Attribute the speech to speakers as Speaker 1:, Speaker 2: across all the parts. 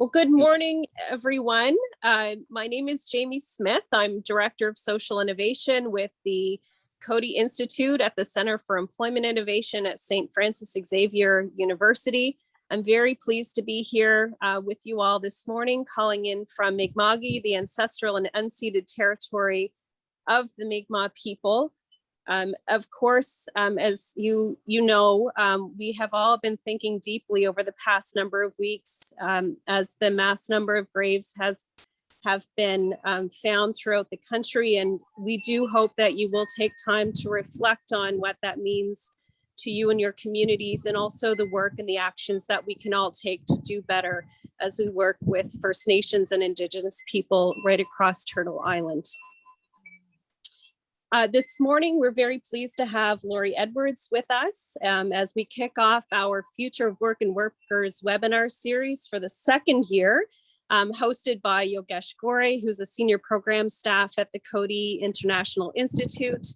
Speaker 1: Well, good morning, everyone. Uh, my name is Jamie Smith. I'm Director of Social Innovation with the Coady Institute at the Center for Employment Innovation at St. Francis Xavier University. I'm very pleased to be here uh, with you all this morning, calling in from Mi'kma'ki, the ancestral and unceded territory of the Mi'kmaq people. Um, of course, um, as you, you know, um, we have all been thinking deeply over the past number of weeks um, as the mass number of graves has have been um, found throughout the country. And we do hope that you will take time to reflect on what that means to you and your communities and also the work and the actions that we can all take to do better as we work with First Nations and Indigenous people right across Turtle Island. Uh, this morning, we're very pleased to have Laurie Edwards with us um, as we kick off our Future of Work and Workers webinar series for the second year, um, hosted by Yogesh Ghore, who's a senior program staff at the Coady International Institute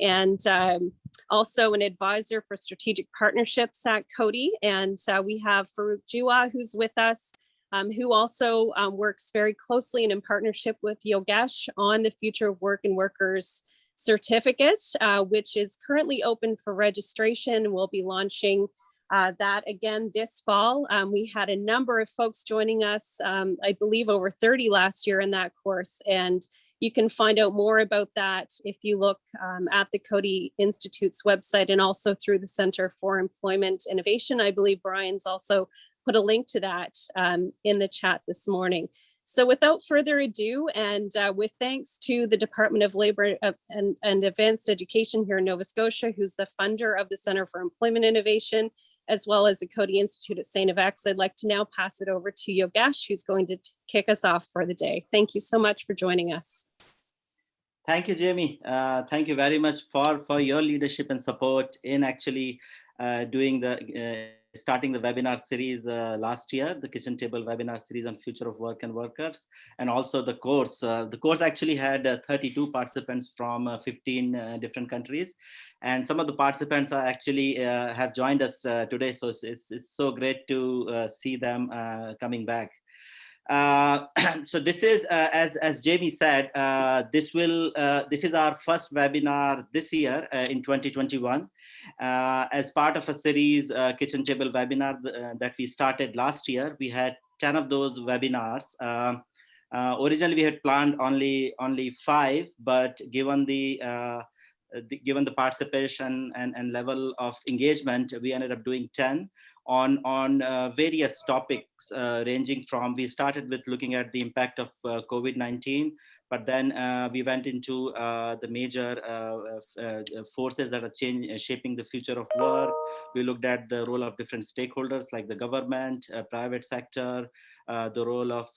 Speaker 1: and um, also an advisor for strategic partnerships at Coady. And uh, we have Farouk Jiwa, who's with us, um, who also um, works very closely and in partnership with Yogesh on the Future of Work and Workers certificate, uh, which is currently open for registration. We'll be launching uh, that again this fall. Um, we had a number of folks joining us, um, I believe over 30 last year in that course. And you can find out more about that if you look um, at the Coady Institute's website and also through the Center for Employment Innovation. I believe Brian's also put a link to that um, in the chat this morning. So without further ado, and uh, with thanks to the Department of Labor and, and Advanced Education here in Nova Scotia, who's the funder of the Center for Employment Innovation, as well as the Coady Institute at St. FX, I'd like to now pass it over to Yogesh, who's going to kick us off for the day. Thank you so much for joining us.
Speaker 2: Thank you, Jamie. Uh, thank you very much for, for your leadership and support in actually uh, doing the uh, starting the webinar series uh, last year, the kitchen table webinar series on future of work and workers, and also the course. Uh, the course actually had uh, 32 participants from uh, 15 uh, different countries. And some of the participants are actually uh, have joined us today. So it's, it's, it's, so great to see them coming back. Uh, so this is, uh, as, as Jamie said, uh, this will, this is our first webinar this year in 2021 uh, as part of a series kitchen table webinar that we started last year. We had 10 of those webinars. Um, originally, we had planned only only five, but given the, the given the participation and, and level of engagement, we ended up doing 10 on, on uh, various topics uh, ranging from, we started with looking at the impact of uh, COVID-19, but then uh, we went into uh, the major uh, forces that are changing, shaping the future of work. We looked at the role of different stakeholders like the government, private sector, the role of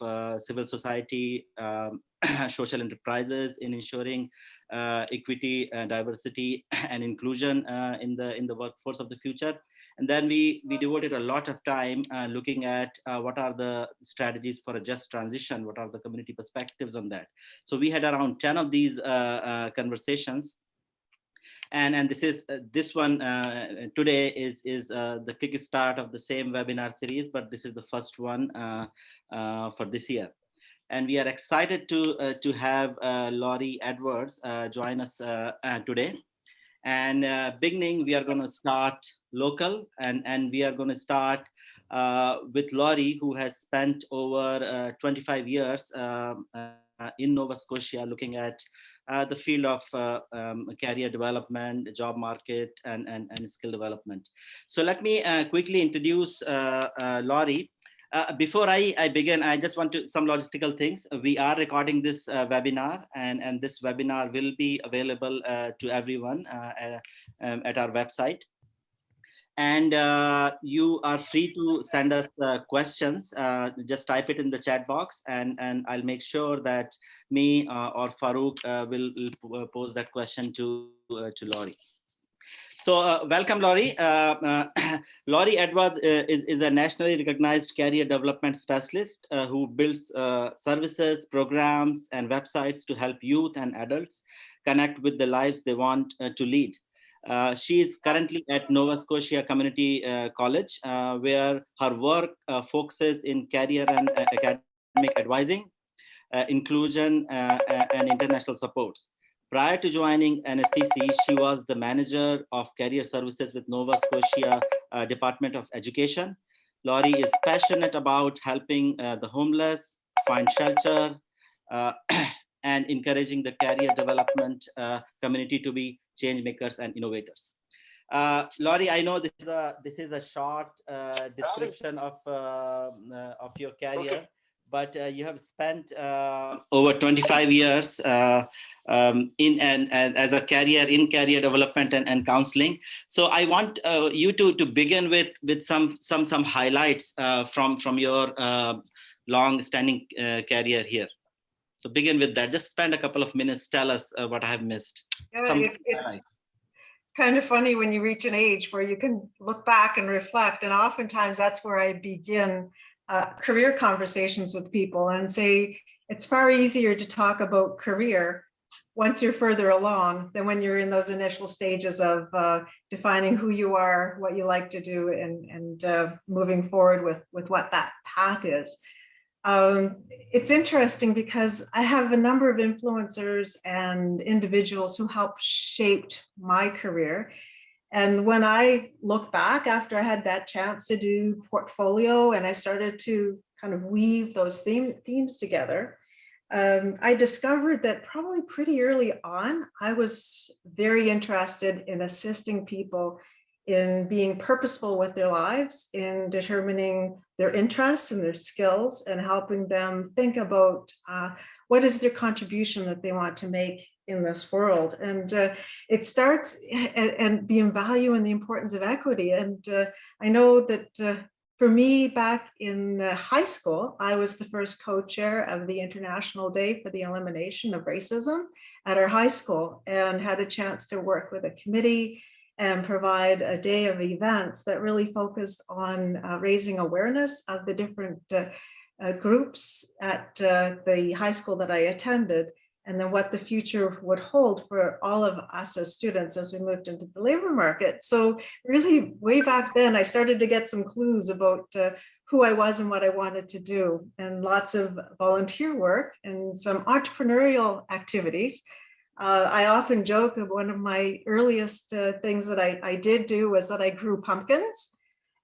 Speaker 2: civil society, um, social enterprises in ensuring equity, diversity, and inclusion in the in the workforce of the future. And then we, we devoted a lot of time uh, looking at uh, what are the strategies for a just transition, what are the community perspectives on that. So we had around 10 of these uh, uh conversations. And, and this is uh, this one uh, today is, is the kickstart of the same webinar series, but this is the first one for this year and we are excited to uh, to have uh, Laurie Edwards uh, join us today. And beginning, we are going to start local and, and we are going to start uh, with Laurie, who has spent over uh, 25 years um, uh, in Nova Scotia looking at uh, the field of uh, um, career development, job market, and, and, and skill development. So let me uh, quickly introduce Laurie. before I, I begin, I just want to some logistical things. We are recording this webinar and, and this webinar will be available to everyone um, at our website and uh, you are free to send us uh, questions. Uh, just type it in the chat box and, and I'll make sure that me uh, or Farouk uh, will, will, uh, pose that question to, to Laurie. So welcome, Laurie. Laurie Edwards is, is a nationally recognized career development specialist who builds services, programs, and websites to help youth and adults connect with the lives they want to lead. Uh, she is currently at Nova Scotia Community uh, College, uh, where her work uh, focuses in career and uh, academic advising, inclusion, and international supports. Prior to joining NSCC, she was the manager of career services with Nova Scotia Department of Education. Laurie is passionate about helping the homeless find shelter and encouraging the career development community to be change makers and innovators. Uh, Laurie, I know this is a this is a short uh, description of uh, uh, of your career, but uh, you have spent uh, over 25 years uh, um, in and, and as a career in career development and, and counseling. So I want uh, you to to begin with with some some some highlights uh, from from your long-standing uh, career here. So begin with that. Just spend a couple of minutes. Tell us uh, what I have missed.
Speaker 3: Yeah, it- it- It's kind of funny when you reach an age where you can look back and reflect, and oftentimes that's where I begin uh, career conversations with people and say, it's far easier to talk about career once you're further along than when you're in those initial stages of uh, defining who you are, what you like to do, and, and uh, moving forward with, with what that path is. Um, it's interesting because I have a number of influencers and individuals who helped shaped my career. And when I look back after I had that chance to do portfolio and I started to kind of weave those theme, themes together, um, I discovered that probably pretty early on, I was very interested in assisting people in being purposeful with their lives, in determining their interests and their skills and helping them think about uh, what is their contribution that they want to make in this world. And uh, it starts and, and the value and the importance of equity. And uh, I know that uh, for me back in uh, high school, I was the first co-chair of the International Day for the Elimination of Racism at our high school and had a chance to work with a committee and provide a day of events that really focused on uh, raising awareness of the different uh, uh, groups at uh, the high school that I attended and then what the future would hold for all of us as students as we moved into the labor market. So really way back then, I started to get some clues about uh, who I was and what I wanted to do and lots of volunteer work and some entrepreneurial activities. Uh, I often joke of one of my earliest uh, things that I, I did do was that I grew pumpkins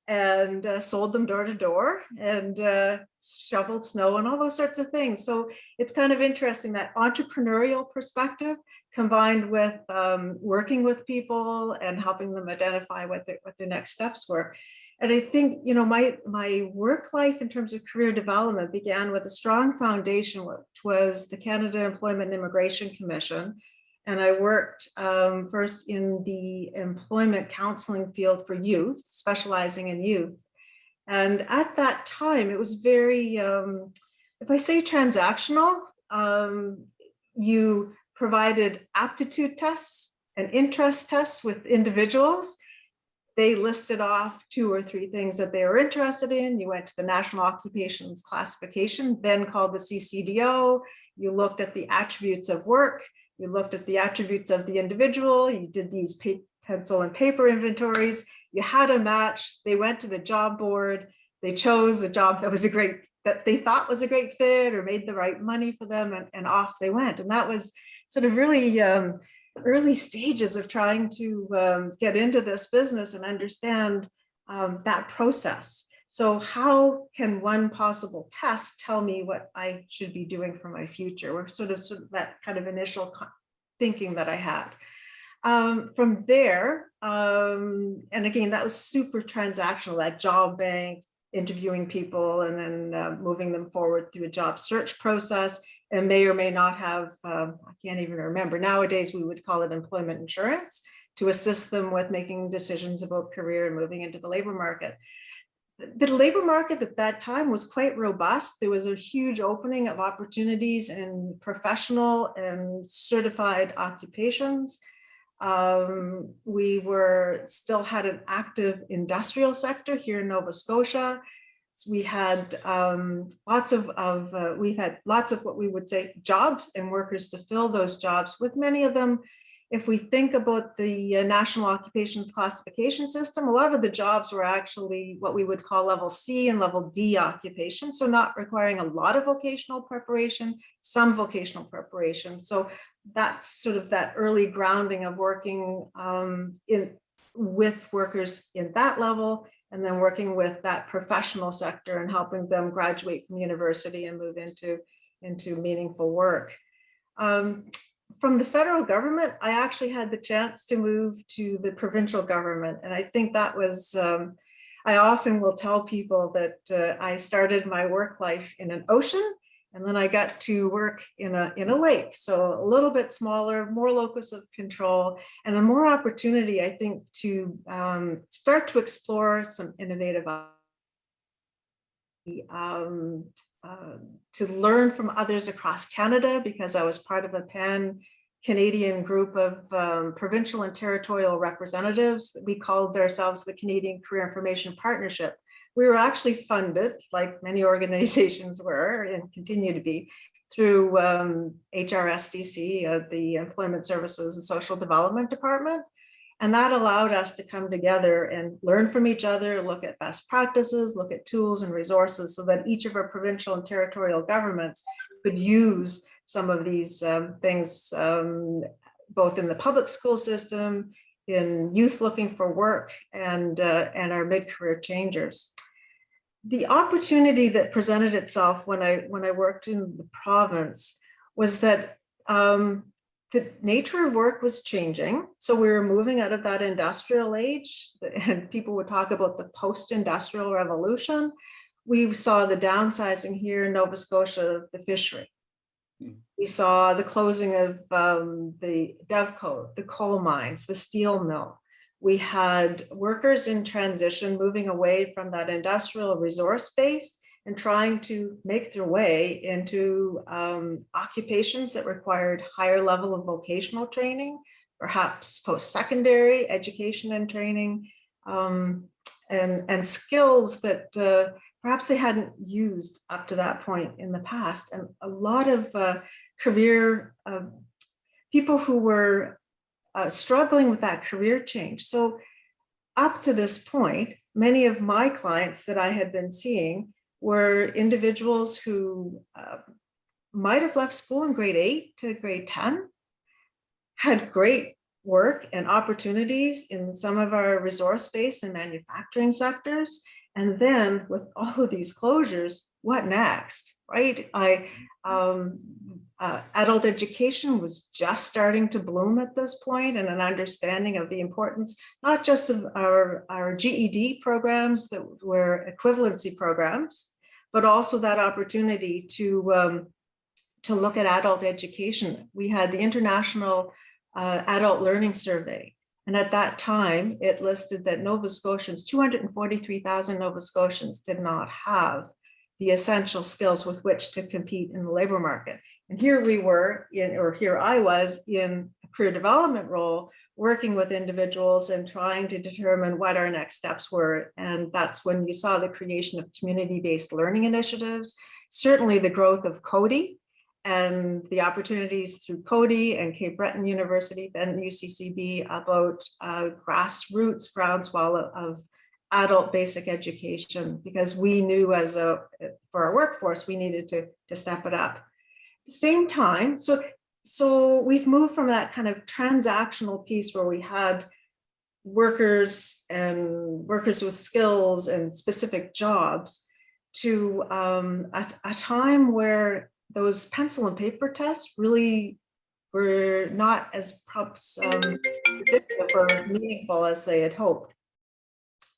Speaker 3: and uh, sold them door to door and uh, shoveled snow and all those sorts of things. So it's kind of interesting that entrepreneurial perspective combined with um, working with people and helping them identify what their, what their next steps were. And I think, you know, my, my work life in terms of career development began with a strong foundation, which was the Canada Employment and Immigration Commission. And I worked um, first in the employment counseling field for youth, specializing in youth. And at that time, it was very, um, if I say transactional, um, you provided aptitude tests and interest tests with individuals. They listed off two or three things that they were interested in. You went to the National Occupations Classification, then called the CCDO. You looked at the attributes of work. You looked at the attributes of the individual. You did these pencil and paper inventories. You had a match. They went to the job board. They chose a job that was a great, that they thought was a great fit or made the right money for them and, and off they went. And that was sort of really um, early stages of trying to um, get into this business and understand um, that process. So how can one possible test tell me what I should be doing for my future? Or sort of, sort of that kind of initial thinking that I had. Um, from there, um, and again, that was super transactional, that job bank, interviewing people and then uh, moving them forward through a job search process and may or may not have, um, I can't even remember, nowadays we would call it employment insurance to assist them with making decisions about career and moving into the labor market. The labor market at that time was quite robust. There was a huge opening of opportunities in professional and certified occupations. Um, we were still had an active industrial sector here in Nova Scotia. We had um, lots of, of uh, we had lots of what we would say jobs and workers to fill those jobs with many of them if we think about the uh, National Occupations Classification System, a lot of the jobs were actually what we would call level C and level D occupation. So not requiring a lot of vocational preparation, some vocational preparation. So that's sort of that early grounding of working um, in with workers in that level and then working with that professional sector and helping them graduate from university and move into, into meaningful work. Um, from the federal government, I actually had the chance to move to the provincial government. And I think that was, um, I often will tell people that uh, I started my work life in an ocean and then I got to work in a, in a lake. So a little bit smaller, more locus of control and a more opportunity, I think, to um, start to explore some innovative um, uh, to learn from others across Canada because I was part of a pan Canadian group of um, provincial and territorial representatives. We called ourselves the Canadian Career Information Partnership. We were actually funded, like many organizations were and continue to be, through um, HRSDC, uh, the Employment Services and Social Development Department. And that allowed us to come together and learn from each other, look at best practices, look at tools and resources so that each of our provincial and territorial governments could use some of these um, things, um, both in the public school system, in youth looking for work, and, uh, and our mid-career changers. The opportunity that presented itself when I, when I worked in the province was that um, the nature of work was changing. So we were moving out of that industrial age and people would talk about the post-industrial revolution. We saw the downsizing here in Nova Scotia of the fishery. We saw the closing of um, the Devco, the coal mines, the steel mill. We had workers in transition moving away from that industrial resource based and trying to make their way into um, occupations that required higher level of vocational training, perhaps post-secondary education and training, um, and, and skills that uh, perhaps they hadn't used up to that point in the past. And a lot of uh, career uh, people who were uh, struggling with that career change. So up to this point, many of my clients that I had been seeing were individuals who uh, might have left school in grade eight to grade 10, had great work and opportunities in some of our resource-based and manufacturing sectors. And then with all of these closures, what next, right? I, um, uh, adult education was just starting to bloom at this point and an understanding of the importance, not just of our, our GED programs that were equivalency programs, but also that opportunity to, um, to look at adult education. We had the International uh, Adult Learning Survey. And at that time, it listed that Nova Scotians, 243,000 Nova Scotians did not have the essential skills with which to compete in the labor market. And here we were in, or here I was in a career development role, working with individuals and trying to determine what our next steps were. And that's when you saw the creation of community-based learning initiatives, certainly the growth of Coady and the opportunities through Coady and Cape Breton University, then UCCB about uh, grassroots groundswell of adult basic education, because we knew as a, for our workforce, we needed to, to step it up. Same time, so so we've moved from that kind of transactional piece where we had workers and workers with skills and specific jobs to um, a, a time where those pencil and paper tests really were not as perhaps um, or as meaningful as they had hoped.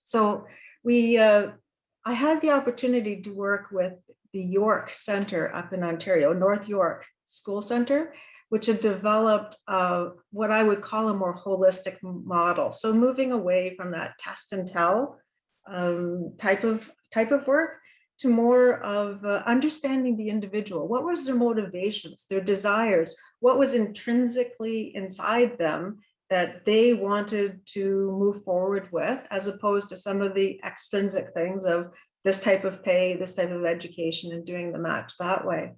Speaker 3: So we, uh, I had the opportunity to work with the York Center up in Ontario, North York School Center, which had developed uh, what I would call a more holistic model. So moving away from that test and tell um, type of type of work to more of uh, understanding the individual. What was their motivations, their desires, what was intrinsically inside them that they wanted to move forward with, as opposed to some of the extrinsic things of this type of pay, this type of education, and doing the match that way.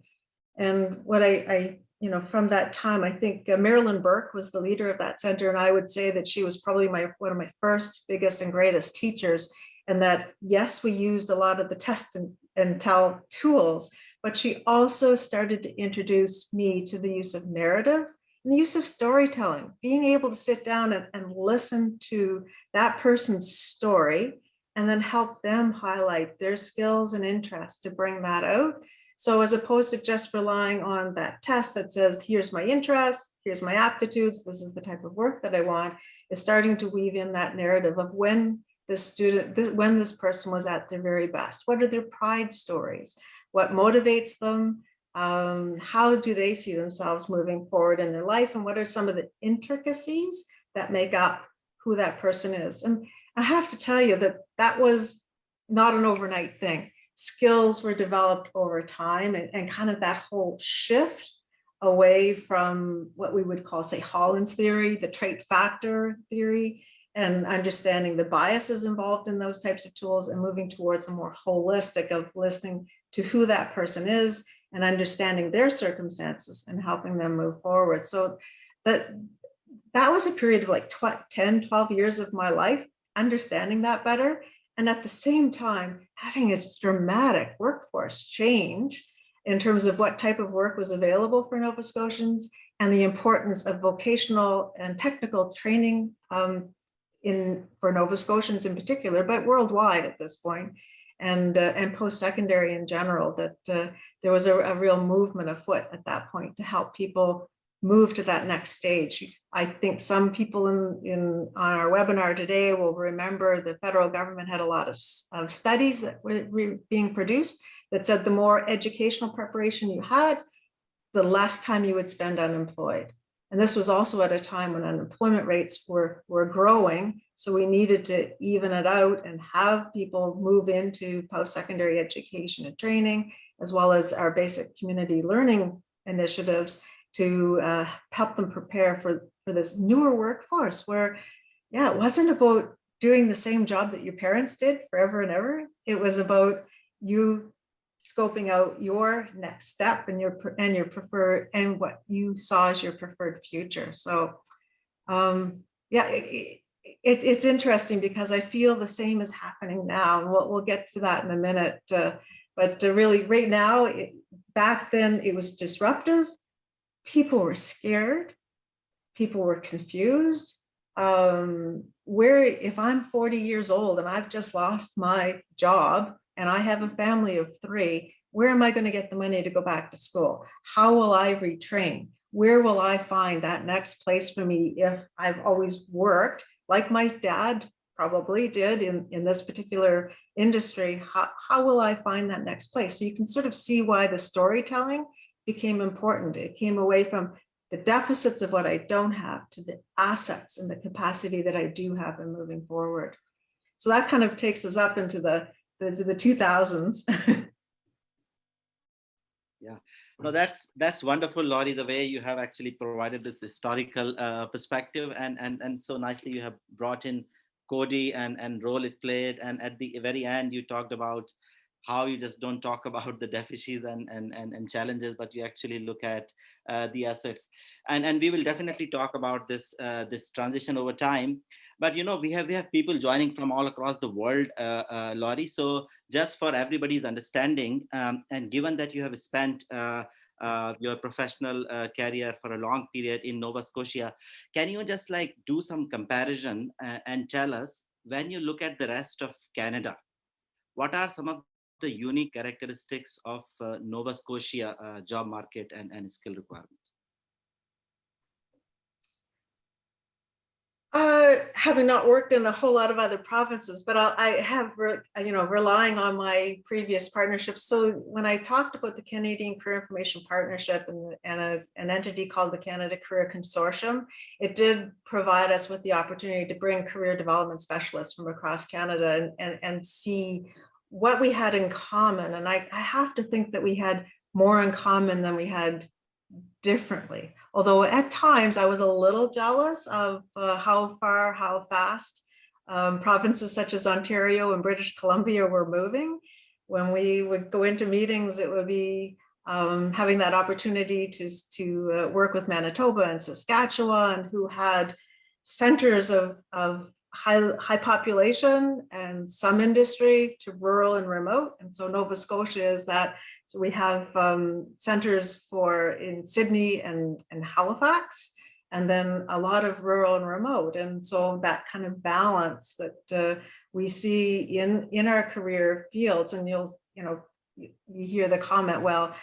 Speaker 3: And what I, I you know, from that time, I think uh, Marilyn Burke was the leader of that center. And I would say that she was probably my, one of my first, biggest and greatest teachers. And that, yes, we used a lot of the test and, and tell tools, but she also started to introduce me to the use of narrative and the use of storytelling, being able to sit down and, and listen to that person's story and then help them highlight their skills and interests to bring that out. So as opposed to just relying on that test that says, here's my interest, here's my aptitudes, this is the type of work that I want, is starting to weave in that narrative of when this student, this, when this person was at their very best. What are their pride stories? What motivates them? Um, how do they see themselves moving forward in their life? And what are some of the intricacies that make up who that person is? And I have to tell you that that was not an overnight thing. Skills were developed over time and, and kind of that whole shift away from what we would call, say, Holland's theory, the trait factor theory, and understanding the biases involved in those types of tools and moving towards a more holistic of listening to who that person is and understanding their circumstances and helping them move forward. So that, that was a period of like 10, 12 years of my life understanding that better. And at the same time, having a dramatic workforce change in terms of what type of work was available for Nova Scotians and the importance of vocational and technical training um, in for Nova Scotians in particular, but worldwide at this point, and uh, and post-secondary in general, that uh, there was a, a real movement afoot at that point to help people move to that next stage. I think some people in, in on our webinar today will remember the federal government had a lot of, of studies that were being produced that said the more educational preparation you had, the less time you would spend unemployed. And this was also at a time when unemployment rates were, were growing. So we needed to even it out and have people move into post-secondary education and training, as well as our basic community learning initiatives to uh, help them prepare for, for this newer workforce where, yeah, it wasn't about doing the same job that your parents did forever and ever. It was about you scoping out your next step and your and your preferred and what you saw as your preferred future. So um, yeah, it, it, it's interesting because I feel the same is happening now. We'll, we'll get to that in a minute. Uh, but uh, really right now, it, back then it was disruptive people were scared, people were confused. Um, where if I'm 40 years old and I've just lost my job and I have a family of three, where am I going to get the money to go back to school? How will I retrain? Where will I find that next place for me if I've always worked like my dad probably did in, in this particular industry? How, how will I find that next place? So you can sort of see why the storytelling became important. It came away from the deficits of what I don't have to the assets and the capacity that I do have in moving forward. So that kind of takes us up into the, the, the 2000s.
Speaker 2: yeah, no, that's that's wonderful, Laurie, the way you have actually provided this historical uh, perspective and, and, and so nicely you have brought in Coady and, and role it played. And at the very end, you talked about how you just don't talk about the deficits and, and, and, and challenges, but you actually look at uh, the assets. And, and we will definitely talk about this, uh, this transition over time. But you know, we have we have people joining from all across the world, uh, uh Laurie. So just for everybody's understanding, um, and given that you have spent uh, uh, your professional uh, career for a long period in Nova Scotia. Can you just like do some comparison uh, and tell us when you look at the rest of Canada, what are some of the unique characteristics of uh, Nova Scotia uh, job market and, and skill requirements?
Speaker 3: Uh, having not worked in a whole lot of other provinces, but I'll, I have, you know, relying on my previous partnerships. So when I talked about the Canadian Career Information Partnership and, and a, an entity called the Canada Career Consortium, it did provide us with the opportunity to bring career development specialists from across Canada and, and, and see what we had in common. And I, I have to think that we had more in common than we had differently. Although at times I was a little jealous of uh, how far, how fast um, provinces such as Ontario and British Columbia were moving. When we would go into meetings, it would be um, having that opportunity to, to uh, work with Manitoba and Saskatchewan, who had centers of, of high, high population and some industry to rural and remote. And so Nova Scotia is that. So we have um, centers for in Sydney and, and Halifax, and then a lot of rural and remote. And so that kind of balance that uh, we see in, in our career fields, and you'll, you know, you, hear the comment, well,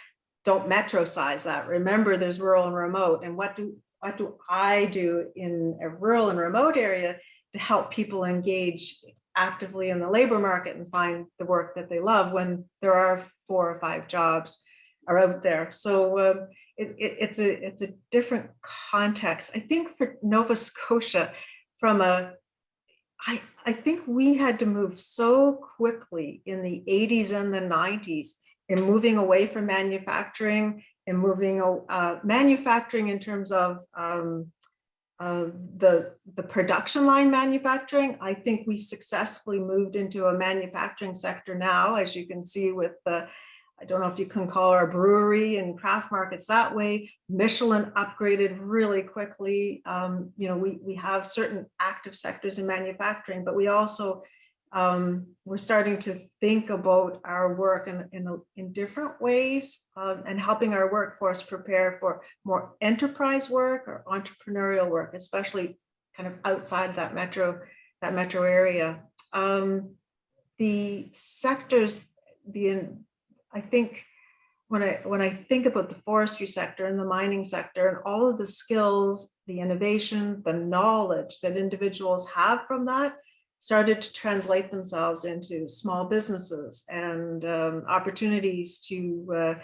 Speaker 3: don't metro size that. Remember, there's rural and remote. And what do what do I do in a rural and remote area to help people engage actively in the labor market and find the work that they love when there are four or five jobs are out there. So uh, it, it, it's a it's a different context. I think for Nova Scotia, from a I, I think we had to move so quickly in the 80s and the 90s in moving away from manufacturing and moving uh, manufacturing in terms of um, uh, the, the production line manufacturing. I think we successfully moved into a manufacturing sector now, as you can see with the, I don't know if you can call our brewery and craft markets that way. Michelin upgraded really quickly. Um, you know, we, we have certain active sectors in manufacturing, but we also um, we're starting to think about our work in, in, in different ways um, and helping our workforce prepare for more enterprise work or entrepreneurial work, especially kind of outside that metro, that metro area. Um, the sectors, the I think when I when I think about the forestry sector and the mining sector and all of the skills, the innovation, the knowledge that individuals have from that, started to translate themselves into small businesses and um, opportunities to uh,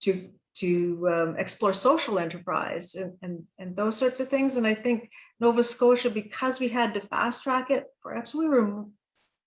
Speaker 3: to to um, explore social enterprise and, and and those sorts of things. And I think Nova Scotia, because we had to fast track it, perhaps we were,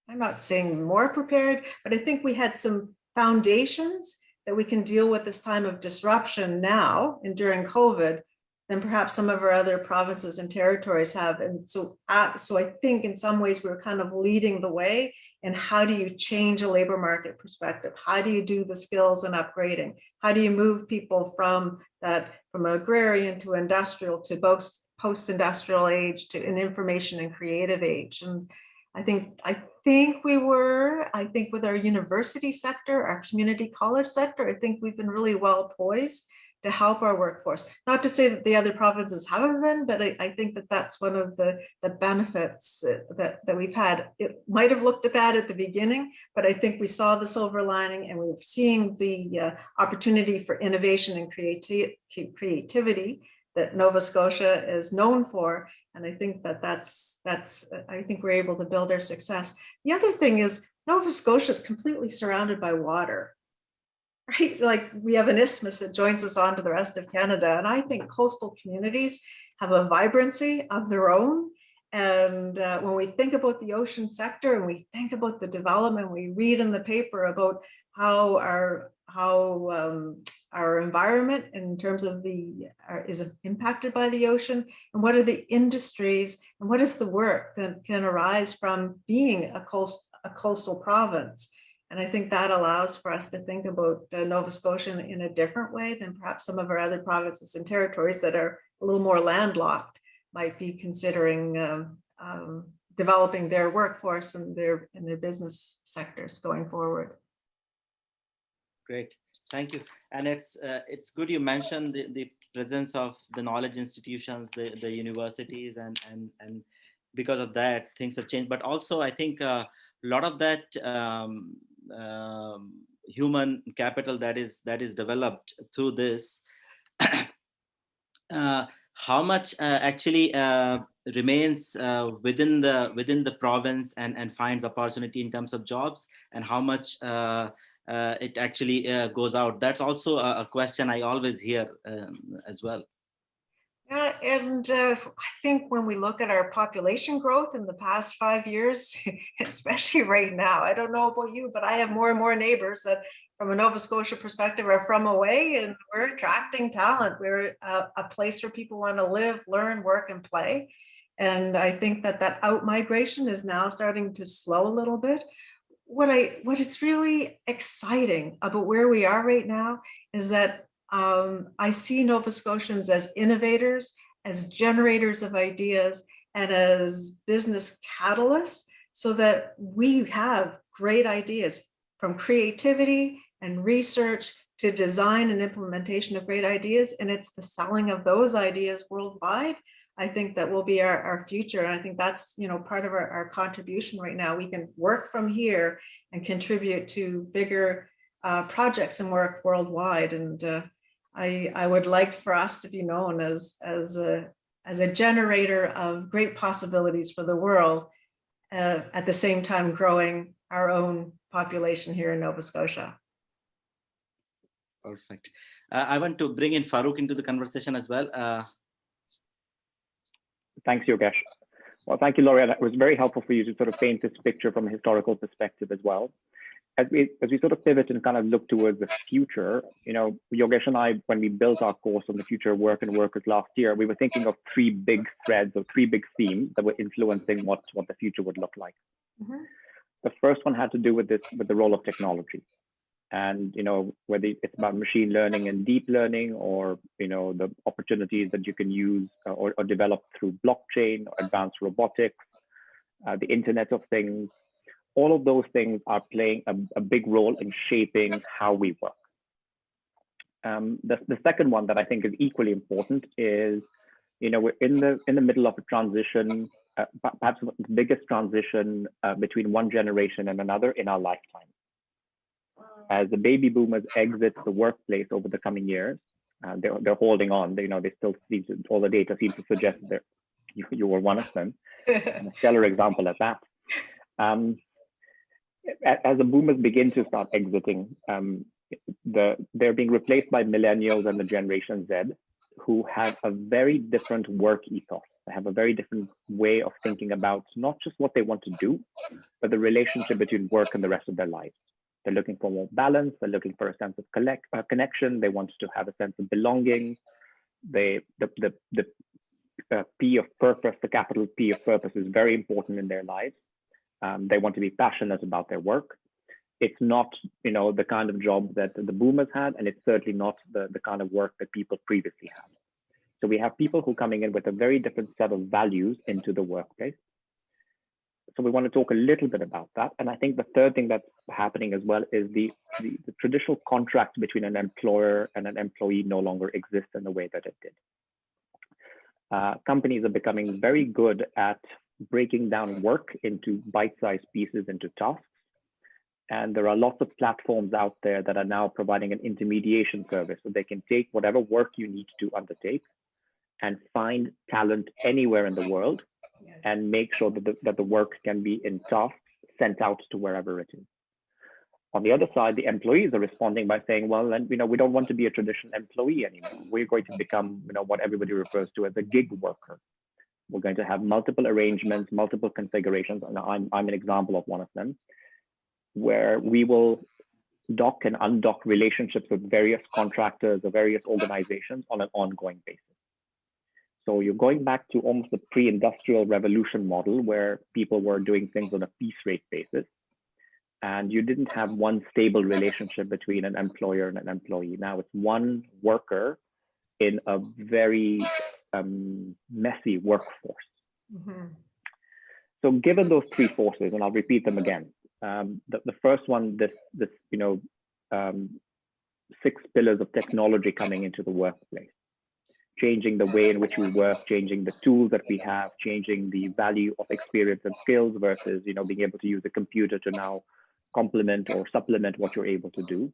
Speaker 3: I'm not saying more prepared, but I think we had some foundations that we can deal with this time of disruption now and during COVID than perhaps some of our other provinces and territories have. And so, uh, so I think in some ways we're kind of leading the way and how do you change a labor market perspective? How do you do the skills and upgrading? How do you move people from that, from agrarian to industrial to post post-industrial age to an information and creative age? And I think, I think we were, I think with our university sector, our community college sector, I think we've been really well poised to help our workforce. Not to say that the other provinces haven't been, but I, I think that that's one of the, the benefits that, that, that, we've had. It might have looked bad at the beginning, but I think we saw the silver lining and we're seeing the uh, opportunity for innovation and creati creativity that Nova Scotia is known for. And I think that that's, that's, I think we're able to build our success. The other thing is Nova Scotia is completely surrounded by water right? Like we have an isthmus that joins us onto the rest of Canada. And I think coastal communities have a vibrancy of their own. And uh, when we think about the ocean sector and we think about the development, we read in the paper about how our how um, our environment in terms of the uh, is impacted by the ocean and what are the industries and what is the work that can arise from being a coast a coastal province and I think that allows for us to think about uh, Nova Scotia in, a different way than perhaps some of our other provinces and territories that are a little more landlocked might be considering um, um, developing their workforce and their and their business sectors going forward.
Speaker 2: Great, thank you. And it's uh, it's good you mentioned the, the presence of the knowledge institutions, the, the universities, and and and because of that things have changed. But also I think uh, a lot of that um, um, human capital that is that is developed through this uh, how much uh, actually uh, remains uh, within the within the province and and finds opportunity in terms of jobs and how much uh, uh, it actually goes out? That's also a, a, question i always hear um, as well
Speaker 3: yeah, and uh, I think when we look at our population growth in the past five years, especially right now, I don't know about you, but I have more and more neighbors that from a Nova Scotia perspective are from away and we're attracting talent. We're a, a place where people want to live, learn, work and play. And I think that that out migration is now starting to slow a little bit what I, what is really exciting about where we are right now is that um, I see Nova Scotians as innovators, as generators of ideas, and as business catalysts so that we have great ideas from creativity and research to design and implementation of great ideas. And it's the selling of those ideas worldwide. I think that will be our, our future. And I think that's, you know, part of our, our contribution right now. We can work from here and contribute to bigger uh, projects and work worldwide. And uh, I, I would like for us to be known as, as a, as a generator of great possibilities for the world, uh, at the same time growing our own population here in Nova Scotia.
Speaker 2: Perfect. Uh, I want to bring in Farouk into the conversation as well. Uh,
Speaker 4: Thanks, Yogesh. Well, thank you, Laurie. That was very helpful for you to sort of paint this picture from a historical perspective as well. As we as we sort of pivot and kind of look towards the future, you know, Yogesh and I, when we built our course on the future of work and workers last year, we were thinking of three big threads or three big themes that were influencing what what the future would look like.
Speaker 3: Mhm.
Speaker 4: The first one had to do with this with the role of technology, and you know whether it's about machine learning and deep learning, or you know the opportunities that you can use or, or develop through blockchain or advanced robotics, uh, the Internet of Things. All of those things are playing a, a big role in shaping how we work. Um, the, the second one that I think is equally important is, you know, we're in the in the middle of a transition, uh, perhaps the biggest transition uh, between one generation and another in our lifetime. As the baby boomers exit the workplace over the coming years, uh, they're they're holding on. They, you know, they still seem to, all the data seems to suggest that you, you were one of them a stellar example at that. Um, as the boomers begin to start exiting, um, the they're being replaced by millennials and the Generation Z, who have a very different work ethos. They have a very different way of thinking about not just what they want to do, but the relationship between work and the rest of their lives. They're looking for more balance. They're looking for a sense of collect, uh, connection. They want to have a sense of belonging. They the the the uh, P of purpose, the capital P of purpose is very important in their lives. Um, they want to be passionate about their work. It's not, you know, the kind of job that the boomers had, and it's certainly not the, the kind of work that people previously had. So we have people who are coming in with a very different set of values into the workplace. So we want to talk a little bit about that. And I think the third thing that's happening as well is the, the, the traditional contract between an employer and an employee no longer exists in the way that it did uh, companies are becoming very good at breaking down work into bite-sized pieces into tasks. And there are lots of platforms out there that are now providing an intermediation service so they can take whatever work you need to undertake and find talent anywhere in the world and make sure that the, that the work can be in tasks sent out to wherever it is. On the other side, the employees are responding by saying, well, then, you know, we don't want to be a traditional employee anymore. We're going to become, you know, what everybody refers to as a gig worker. We're going to have multiple arrangements, multiple configurations, and I'm, I'm an example of one of them, where we will dock and undock relationships with various contractors or various organizations on an ongoing basis. So you're going back to almost the pre-industrial revolution model where people were doing things on a piece rate basis and you didn't have one stable relationship between an employer and an employee. Now it's one worker in a very um, messy workforce.
Speaker 3: Mhm.
Speaker 4: So given those three forces, and I'll repeat them again, um, the, the first one, this, this, you know, um, six pillars of technology coming into the workplace, changing the way in which we work, changing the tools that we have, changing the value of experience and skills versus, you know, being able to use a computer to now complement or supplement what you're able to do.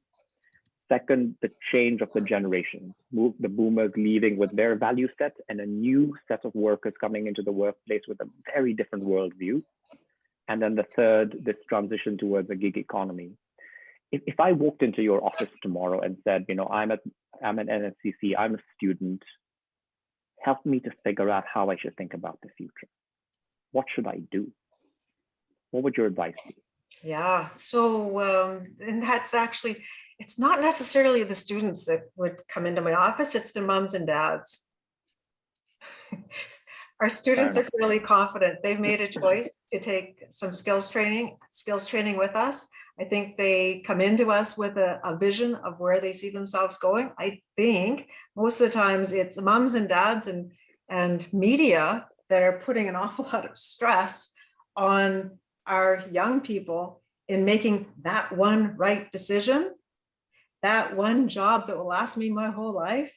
Speaker 4: Second, the change of the generations, move the boomers leaving with their value set and a new set of workers coming into the workplace with a very different worldview. And then the third, this transition towards a gig economy. If, if I walked into your office tomorrow and said, you know, I'm at I'm an NSCC, I'm a student, help me to figure out how I should think about the future. What should I do? What would your advice be?
Speaker 3: Yeah, so, um, and that's actually, it's not necessarily the students that would come into my office, it's their moms and dads. Our students are fairly confident. They've made a choice to take some skills training, skills training with us. I think they come into us with a, a vision of where they see themselves going. I think most of the times it's moms and dads and, and media that are putting an awful lot of stress on our young people in making that one right decision, that one job that will last me my whole life.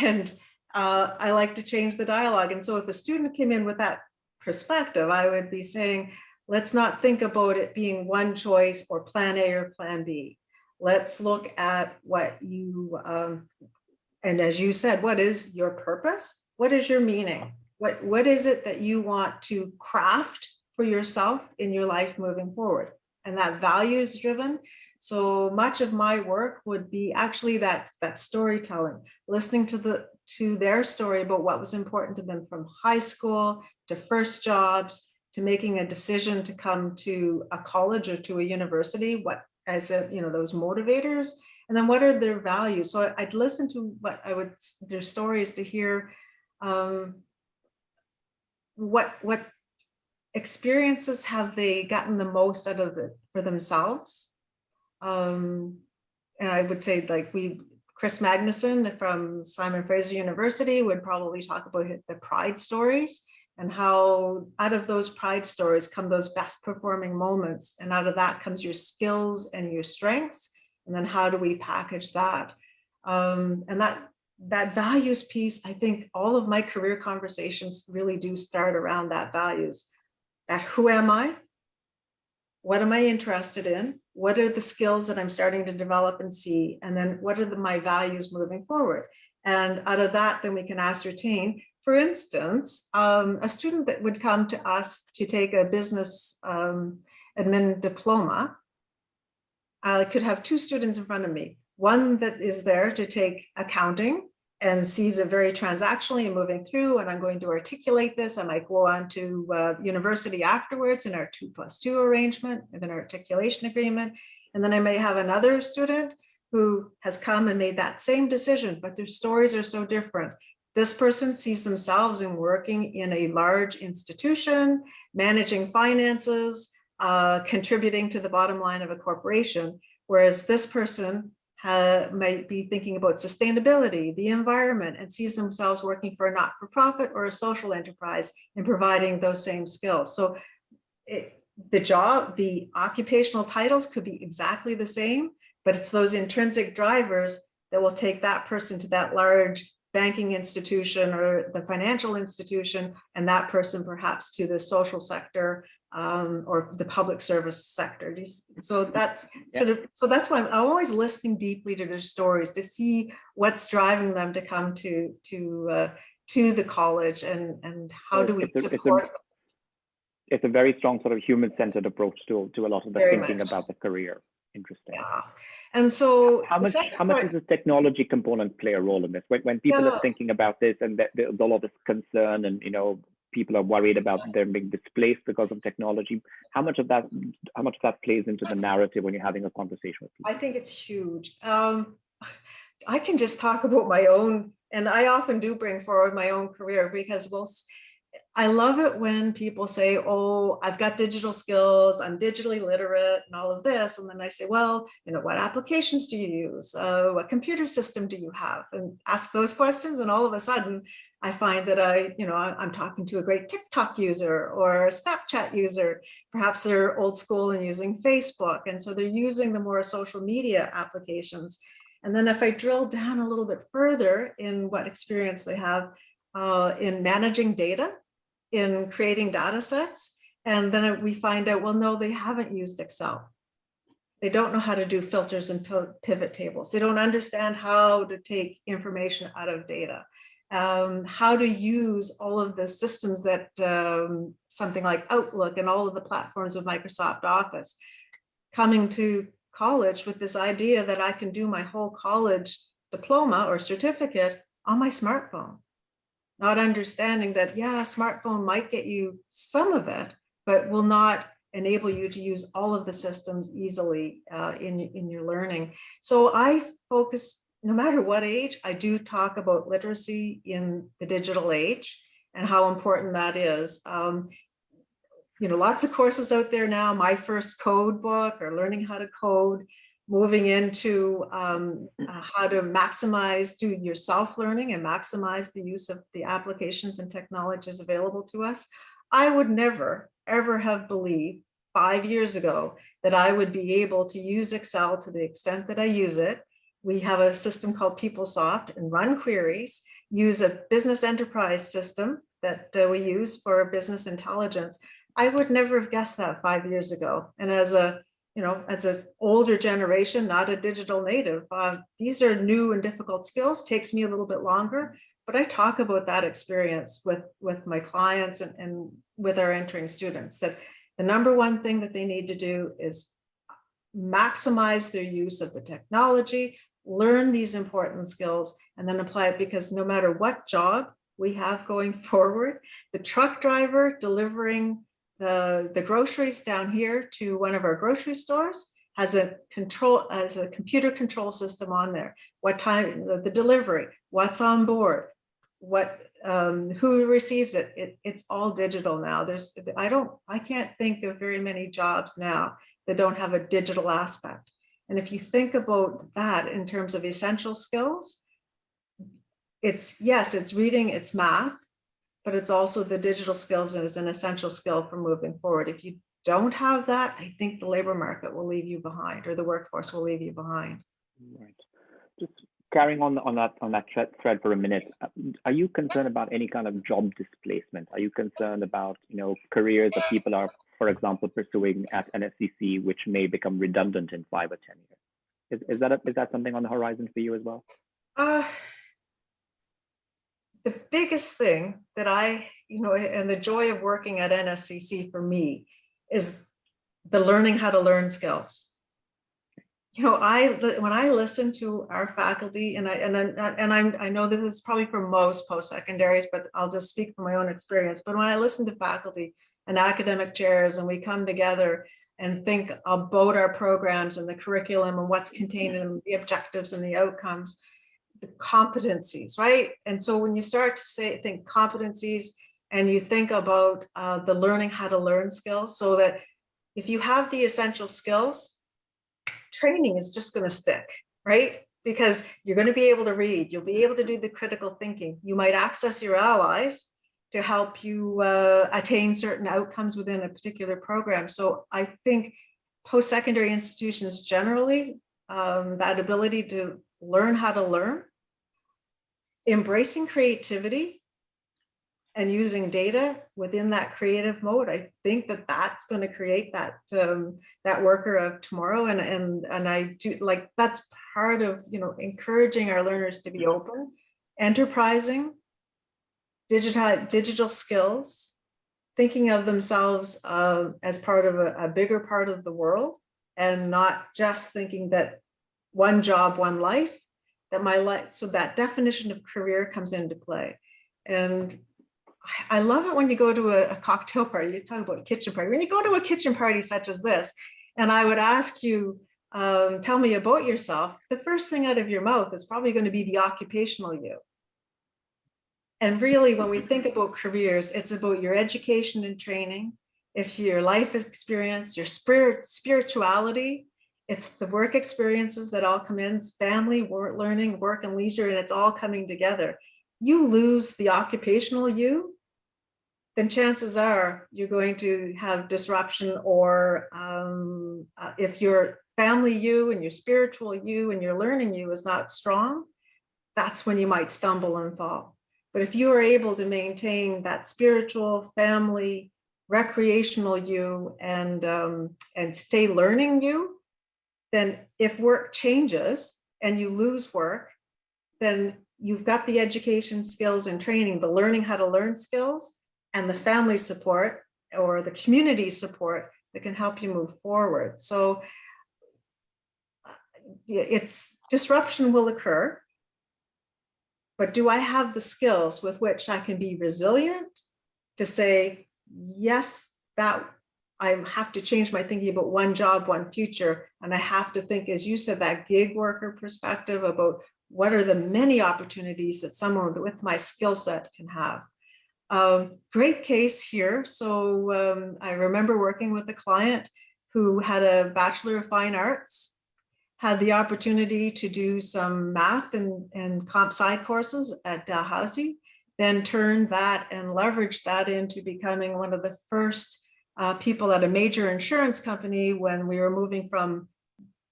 Speaker 3: And uh, I like to change the dialogue. And so if a student came in with that perspective, I would be saying, let's not think about it being one choice or plan A or plan B. Let's look at what you, um, and as you said, what is your purpose? What is your meaning? What, what is it that you want to craft for yourself in your life moving forward? And that values driven. So much of my work would be actually that, that storytelling, listening to the, to their story about what was important to them from high school to first jobs, to making a decision to come to a college or to a university, what as a, you know, those motivators, and then what are their values? So I'd listen to what I would, their stories to hear um, what, what experiences have they gotten the most out of it for themselves? Um, and I would say like we, Kris Magnusson from Simon Fraser University would probably talk about the pride stories and how out of those pride stories come those best performing moments. And out of that comes your skills and your strengths. And then how do we package that? Um, and that that values piece, I think all of my career conversations really do start around that values. That who am I? What am I interested in? What are the skills that I'm starting to develop and see? And then what are the, my values moving forward? And out of that, then we can ascertain for instance, um, a student that would come to us to take a business um, admin diploma, I could have two students in front of me. One that is there to take accounting and sees it very transactionally and moving through, and I'm going to articulate this. I might go on to uh, university afterwards in our two plus two arrangement with an articulation agreement. And then I may have another student who has come and made that same decision, but their stories are so different. This person sees themselves in working in a large institution, managing finances, uh, contributing to the bottom line of a corporation, whereas this person Uh, might be thinking about sustainability, the environment, and sees themselves working for a not-for-profit or a social enterprise and providing those same skills. So it, the job, the occupational titles could be exactly the same, but it's those intrinsic drivers that will take that person to that large banking institution or the financial institution, and that person perhaps to the social sector um, or the public service sector. So that's
Speaker 4: Yeah.
Speaker 3: sort of, so that's why I'm always listening deeply to their stories to see what's driving them to come to to uh, to the college and and how do we
Speaker 4: it's a- it's a-
Speaker 3: support.
Speaker 4: It's a very strong sort of human-centered approach to, to a lot of the
Speaker 3: Very
Speaker 4: thinking
Speaker 3: much.
Speaker 4: about the career. Interesting.
Speaker 3: Yeah. And so
Speaker 4: How much, how much
Speaker 3: part-
Speaker 4: does the technology component play a role in this? When, when people
Speaker 3: Yeah.
Speaker 4: are thinking about this and that there's a lot of concern and, you know, people are worried about them being displaced because of technology, how much of that, how much of that plays into the narrative when you're having a conversation with people?
Speaker 3: I think it's huge. Um, I can just talk about my own, and I often do bring forward my own career because we'll, I love it when people say, oh, I've got digital skills, I'm digitally literate and all of this. And then I say, well, you know, what applications do you use? Uh, what computer system do you have? And ask those questions. And all of a sudden I find that I, you know, I'm talking to a great TikTok user or Snapchat user. Perhaps they're old school and using Facebook. And so they're using the more social media applications. And then if I drill down a little bit further in what experience they have uh, in managing data, in creating data sets, and then we find out, well, no, they haven't used Excel. They don't know how to do filters and pivot tables. They don't understand how to take information out of data. Um, how to use all of the systems that um, something like Outlook and all of the platforms of Microsoft Office. Coming to college with this idea that I can do my whole college diploma or certificate on my smartphone. Not understanding that, yeah, smartphone might get you some of it, but will not enable you to use all of the systems easily uh, in, in your learning. So I focus, no matter what age, I do talk about literacy in the digital age. and how important that is. Um, you know, lots of courses out there now, my first code book or learning how to code, moving into um, uh, how to maximize, do your self-learning and maximize the use of the applications and technologies available to us. I would never, ever have believed five years ago that I would be able to use Excel to the extent that I use it. We have a system called PeopleSoft and run queries, use a business enterprise system that uh, we use for business intelligence. I would never have guessed that five years ago. And as a, you know, as an older generation, not a digital native, uh, these are new and difficult skills, takes me a little bit longer, but I talk about that experience with, with my clients and, and with our entering students, that the number one thing that they need to do is maximize their use of the technology, learn these important skills, and then apply it because no matter what job we have going forward, the truck driver delivering the, the groceries down here to one of our grocery stores has a control, has a computer control system on there. What time, the, the delivery, what's on board, what, um, who receives it, it, it's all digital now. There's, I don't, I can't think of very many jobs now that don't have a digital aspect. And if you think about that in terms of essential skills, it's, yes, it's reading, it's math, but it's also the digital skills is an essential skill for moving forward. If you don't have that, I think the labor market will leave you behind or the workforce will leave you behind.
Speaker 4: Right. Just carrying on on that on that thread, thread for a minute. uh, Are you concerned about any kind of job displacement? Are you concerned about you know careers that people are, for example, pursuing at NSCC, which may become redundant in five or ten years? Is, is that a, is that something on the horizon for you as well?
Speaker 3: Uh, the biggest thing that I, you know, and the joy of working at NSCC for me is the learning how to learn skills. You know, I when I listen to our faculty, and I and I, and I'm I know this is probably for most post secondaries, but I'll just speak from my own experience. But when I listen to faculty and academic chairs, and we come together and think about our programs and the curriculum and what's contained in the objectives and the outcomes, the competencies, right? And so when you start to say think competencies and you think about uh, the learning how to learn skills so that if you have the essential skills, training is just going to stick, right? Because you're going to be able to read, you'll be able to do the critical thinking. You might access your allies to help you uh, attain certain outcomes within a particular program. So I think post-secondary institutions generally, um, that ability to learn how to learn, embracing creativity and using data within that creative mode, I think that that's going to create that um, that worker of tomorrow. And and and I do like that's part of you know encouraging our learners to be open, enterprising, digital digital skills, thinking of themselves uh, as part of a, a bigger part of the world, and not just thinking that one job, one life. That my life, so that definition of career comes into play, and I love it when you go to a, a, cocktail party, you talk about a kitchen party. When you go to a kitchen party such as this, and I would ask you, um, tell me about yourself, the first thing out of your mouth is probably going to be the occupational you. And really, when we think about careers, it's about your education and training, if your life experience, your spirit, spirituality, it's the work experiences that all come in, family, work, learning, work and leisure, and it's all coming together. You lose the occupational you, then chances are you're going to have disruption or um, uh, if your family you and your spiritual you and your learning you is not strong, that's when you might stumble and fall. But if you are able to maintain that spiritual, family, recreational you and, um, and stay learning you, then if work changes and you lose work, then you've got the education skills and training, the learning how to learn skills and the family support or the community support that can help you move forward. So uh, it's disruption will occur, but do I have the skills with which I can be resilient to say, yes, that I have to change my thinking about one job, one future. And I have to think, as you said, that gig worker perspective about what are the many opportunities that someone with my skill set can have. Um, great case here. So um, I remember working with a client who had a Bachelor of Fine Arts, had the opportunity to do some math and, and comp sci courses at Dalhousie, then turned that and leveraged that into becoming one of the first uh, people at a major insurance company when we were moving from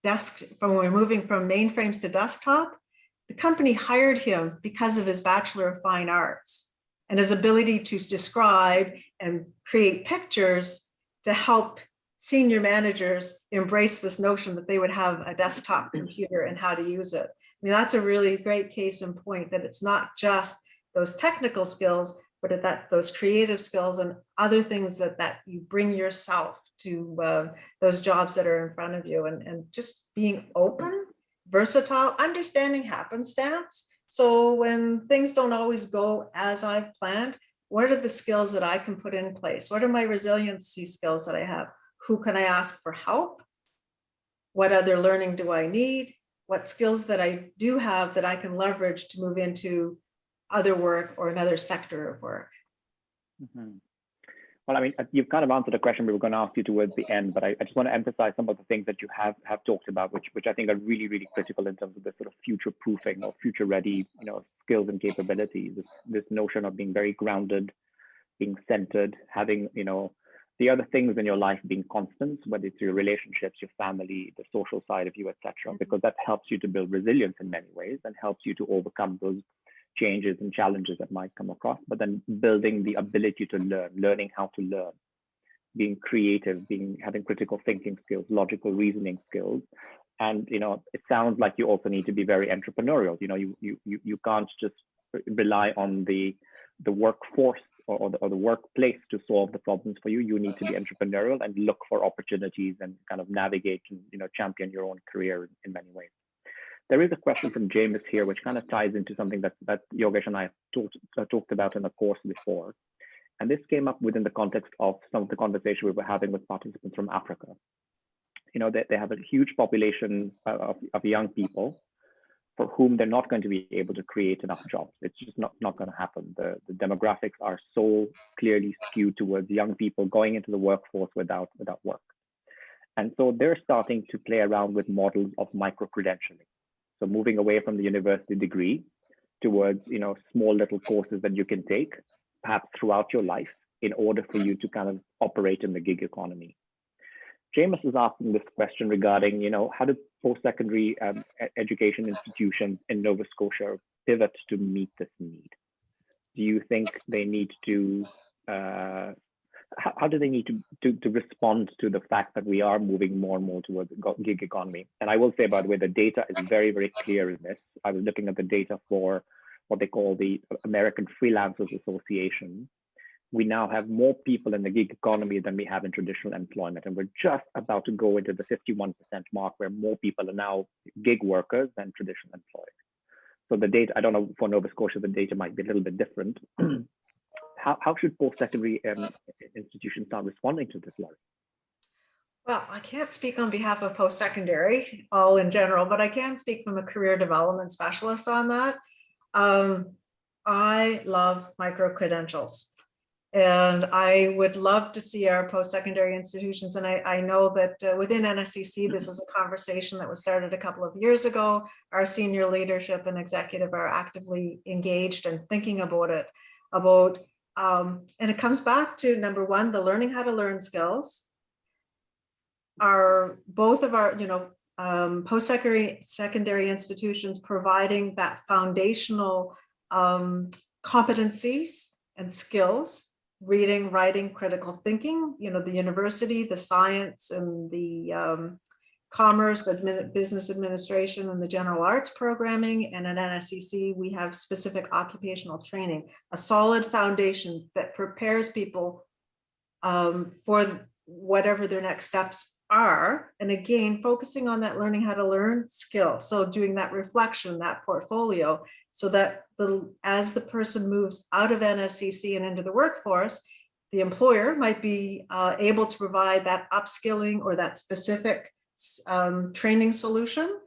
Speaker 3: desk, from when we were moving from mainframes to desktop. The company hired him because of his Bachelor of Fine Arts and his ability to describe and create pictures to help senior managers embrace this notion that they would have a desktop computer and how to use it. I mean, that's a really great case in point that it's not just those technical skills, but that those creative skills and other things that that you bring yourself to uh, those jobs that are in front of you and, and just being open, versatile, understanding happenstance. So when things don't always go as I've planned, what are the skills that I can put in place? What are my resiliency skills that I have? Who can I ask for help? What other learning do I need? What skills that I do have that I can leverage to move into other work or another sector of work?
Speaker 4: Mhm. Well, I mean, uh, you've kind of answered a question we were going to ask you towards the end, but I, I just want to emphasize some of the things that you have have talked about, which which I think are really, really critical in terms of the sort of future proofing or future ready, you know, skills and capabilities. This this notion of being very grounded, being centered, having, you know, the other things in your life being constants, whether it's your relationships, your family, the social side of you, etc., because that helps you to build resilience in many ways and helps you to overcome those changes and challenges that might come across, but then building the ability to learn, learning how to learn, being creative, being having critical thinking skills, logical reasoning skills. And you know, it sounds like you also need to be very entrepreneurial. You know, you you you, can't just rely on the the workforce or, or, the, or the workplace to solve the problems for you. You need to be entrepreneurial and look for opportunities and kind of navigate and you know champion your own career in, in many ways. There is a question from James here, which kind of ties into something that, that Yogesh and I talked, uh, talked about in the course before. And this came up within the context of some of the conversation we were having with participants from Africa. You know, they, they have a huge population uh, of, of young people for whom they're not going to be able to create enough jobs. It's just not, not going to happen. The, the demographics are so clearly skewed towards young people going into the workforce without, without work. And so they're starting to play around with models of micro-credentialing. So moving away from the university degree towards, you know, small little courses that you can take, perhaps throughout your life, in order for you to kind of operate in the gig economy. James is asking this question regarding, you know, how do post-secondary um, education institutions in Nova Scotia pivot to meet this need? Do you think they need to uh, how, how do they need to, to, to respond to the fact that we are moving more and more towards gig economy? And I will say, by the way, the data is very, very clear in this. I was looking at the data for what they call the American Freelancers Association. We now have more people in the gig economy than we have in traditional employment. And we're just about to go into the 51% mark where more people are now gig workers than traditional employed. So the data, I don't know for Nova Scotia, the data might be a little bit different. how, how should post-secondary um, institutions start responding to this, Laurie?
Speaker 3: Well, I can't speak on behalf of post-secondary, all in general, but I can speak from a career development specialist on that. Um, I love micro-credentials. And I would love to see our post-secondary institutions. And I, I know that uh, within NSCC, this is a conversation that was started a couple of years ago. Our senior leadership and executive are actively engaged and thinking about it, about um, and it comes back to number one, the learning how to learn skills. Are both of our, you know, um, post-secondary secondary institutions providing that foundational um, competencies and skills, reading, writing, critical thinking, you know, the university, the science and the um, commerce, admin, business administration, and the general arts programming. And at NSCC, we have specific occupational training, a solid foundation that prepares people um, for whatever their next steps are. And again, focusing on that learning how to learn skill. So doing that reflection, that portfolio, so that the, as the person moves out of NSCC and into the workforce, the employer might be uh, able to provide that upskilling or that specific um, training solution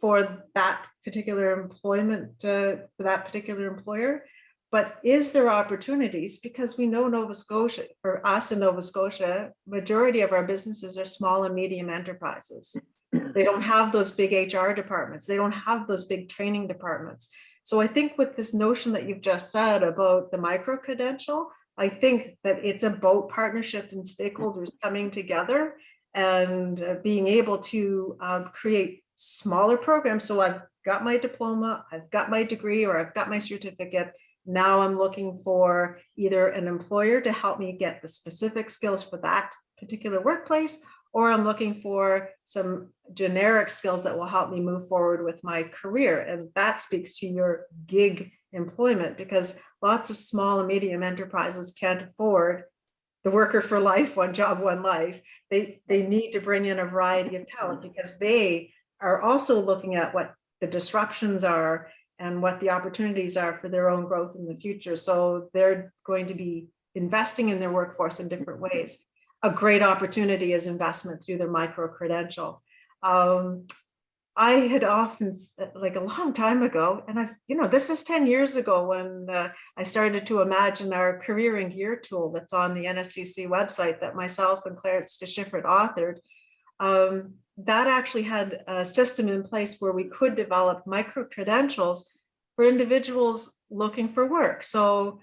Speaker 3: for that particular employment, uh, for that particular employer. But is there opportunities? Because we know Nova Scotia, for us in Nova Scotia, majority of our businesses are small and medium enterprises. They don't have those big HR departments. They don't have those big training departments. So I think with this notion that you've just said about the micro credential, I think that it's about partnership and stakeholders coming together and uh, being able to uh, create smaller programs. So I've got my diploma, I've got my degree, or I've got my certificate. Now I'm looking for either an employer to help me get the specific skills for that particular workplace, or I'm looking for some generic skills that will help me move forward with my career. And that speaks to your gig employment because lots of small and medium enterprises can't afford the worker for life, one job, one life. They, they need to bring in a variety of talent because they are also looking at what the disruptions are and what the opportunities are for their own growth in the future. So they're going to be investing in their workforce in different ways. A great opportunity is investment through their micro credential. Um, I had often, like a long time ago, and I've, you know, this is 10 years ago when uh, I started to imagine our career and gear tool that's on the NSCC website that myself and Clarence DeSchiffert authored. Um, that actually had a system in place where we could develop micro credentials for individuals looking for work. So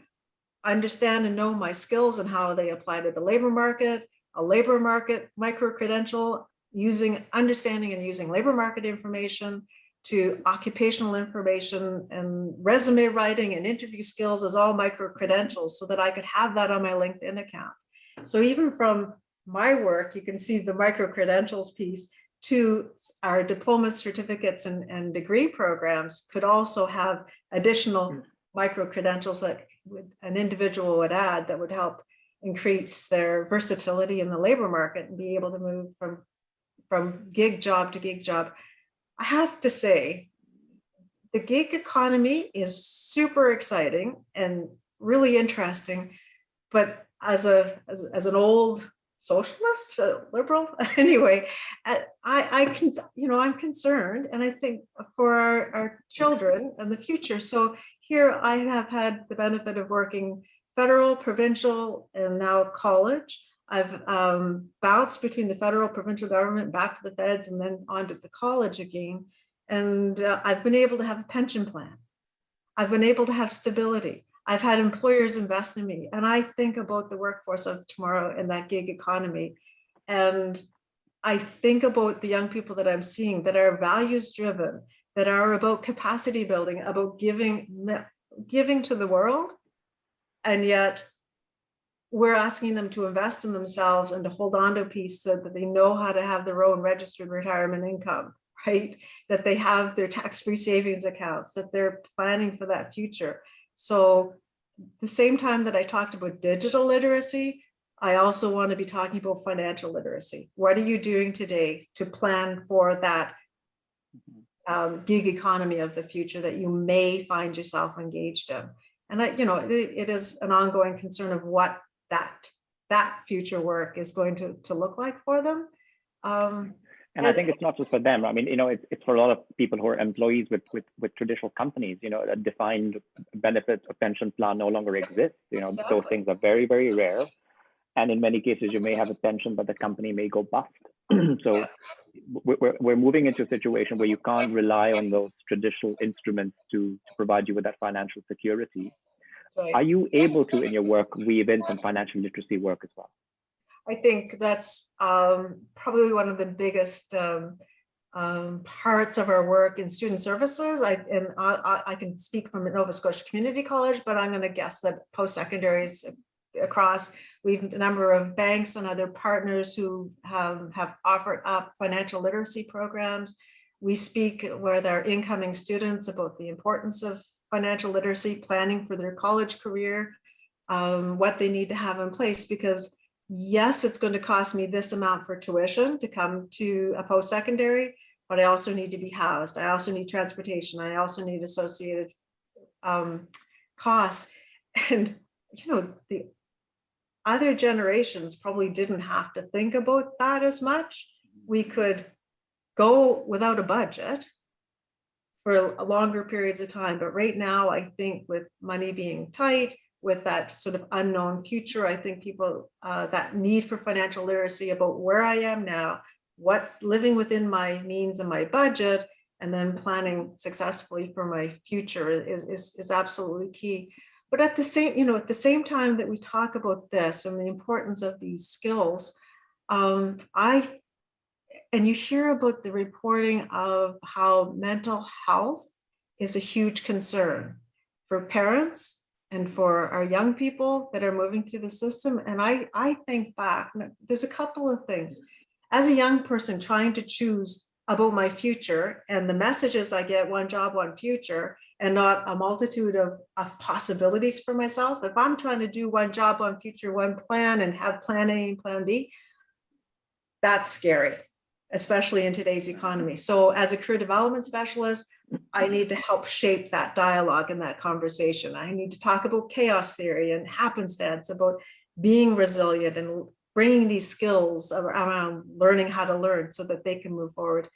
Speaker 3: understand and know my skills and how they apply to the labor market, a labor market micro credential, using understanding and using labor market information to occupational information and resume writing and interview skills as all micro credentials so that I could have that on my LinkedIn account. So even from my work, you can see the micro credentials piece to our diploma certificates and, and degree programs could also have additional hmm. micro credentials that would, an individual would add that would help increase their versatility in the labor market and be able to move from from gig job to gig job. I have to say, the gig economy is super exciting and really interesting, but as a as, as an old socialist, liberal, anyway, I I can you know I'm concerned, and I think for our, our children and the future. So here I have had the benefit of working federal, provincial, and now college. I've um, bounced between the federal, provincial government, back to the feds, and then on to the college again. And uh, I've been able to have a pension plan. I've been able to have stability. I've had employers invest in me. And I think about the workforce of tomorrow in that gig economy. And I think about the young people that I'm seeing that are values driven, that are about capacity building, about giving, giving to the world. And yet we're asking them to invest in themselves and to hold on to a piece so that they know how to have their own registered retirement income, right? That they have their tax-free savings accounts, that they're planning for that future. So the same time that I talked about digital literacy, I also want to be talking about financial literacy. What are you doing today to plan for that um, gig economy of the future that you may find yourself engaged in? And I, you know, it, it is an ongoing concern of what that that future work is going to, to look like for them. Um,
Speaker 4: and I think it's not just for them. I mean, you know, it's, it's for a lot of people who are employees with, with, with traditional companies, you know, a defined benefit or pension plan no longer exists. You know,
Speaker 3: Exactly.
Speaker 4: those things are very, very rare. And in many cases, you may have a pension, but the company may go bust. so we- we're, we're moving into a situation where you can't rely on those traditional instruments to, to provide you with that financial security.
Speaker 3: Right.
Speaker 4: Are you able to, in your work, weave in some financial literacy work as well?
Speaker 3: I think that's um, probably one of the biggest um, um, parts of our work in student services. I and I, I- I can speak from Nova Scotia Community College, but I'm going to guess that post-secondaries across, we've a number of banks and other partners who have, have offered up financial literacy programs. We speak with our incoming students about the importance of financial literacy, planning for their college career, um, what they need to have in place, because yes, it's going to cost me this amount for tuition to come to a post-secondary, but I also need to be housed. I also need transportation. I also need associated um, costs. And, you know, the other generations probably didn't have to think about that as much. We could go without a budget, for longer periods of time. But right now, I think with money being tight, with that sort of unknown future, I think people, uh, that need for financial literacy about where I am now, what's living within my means and my budget, and then planning successfully for my future is, is, is absolutely key. But at the same, you know, at the same time that we talk about this and the importance of these skills, um, I, and you hear about the reporting of how mental health is a huge concern for parents and for our young people that are moving through the system. And I, I think back, there's a couple of things. As a young person trying to choose about my future and the messages I get, one job, one future, and not a multitude of, of possibilities for myself. If I'm trying to do one job, one future, one plan and have plan A and plan B, that's scary, especially in today's economy. So as a career development specialist, I need to help shape that dialogue and that conversation. I need to talk about chaos theory and happenstance, about being resilient and bringing these skills around learning how to learn so that they can move forward.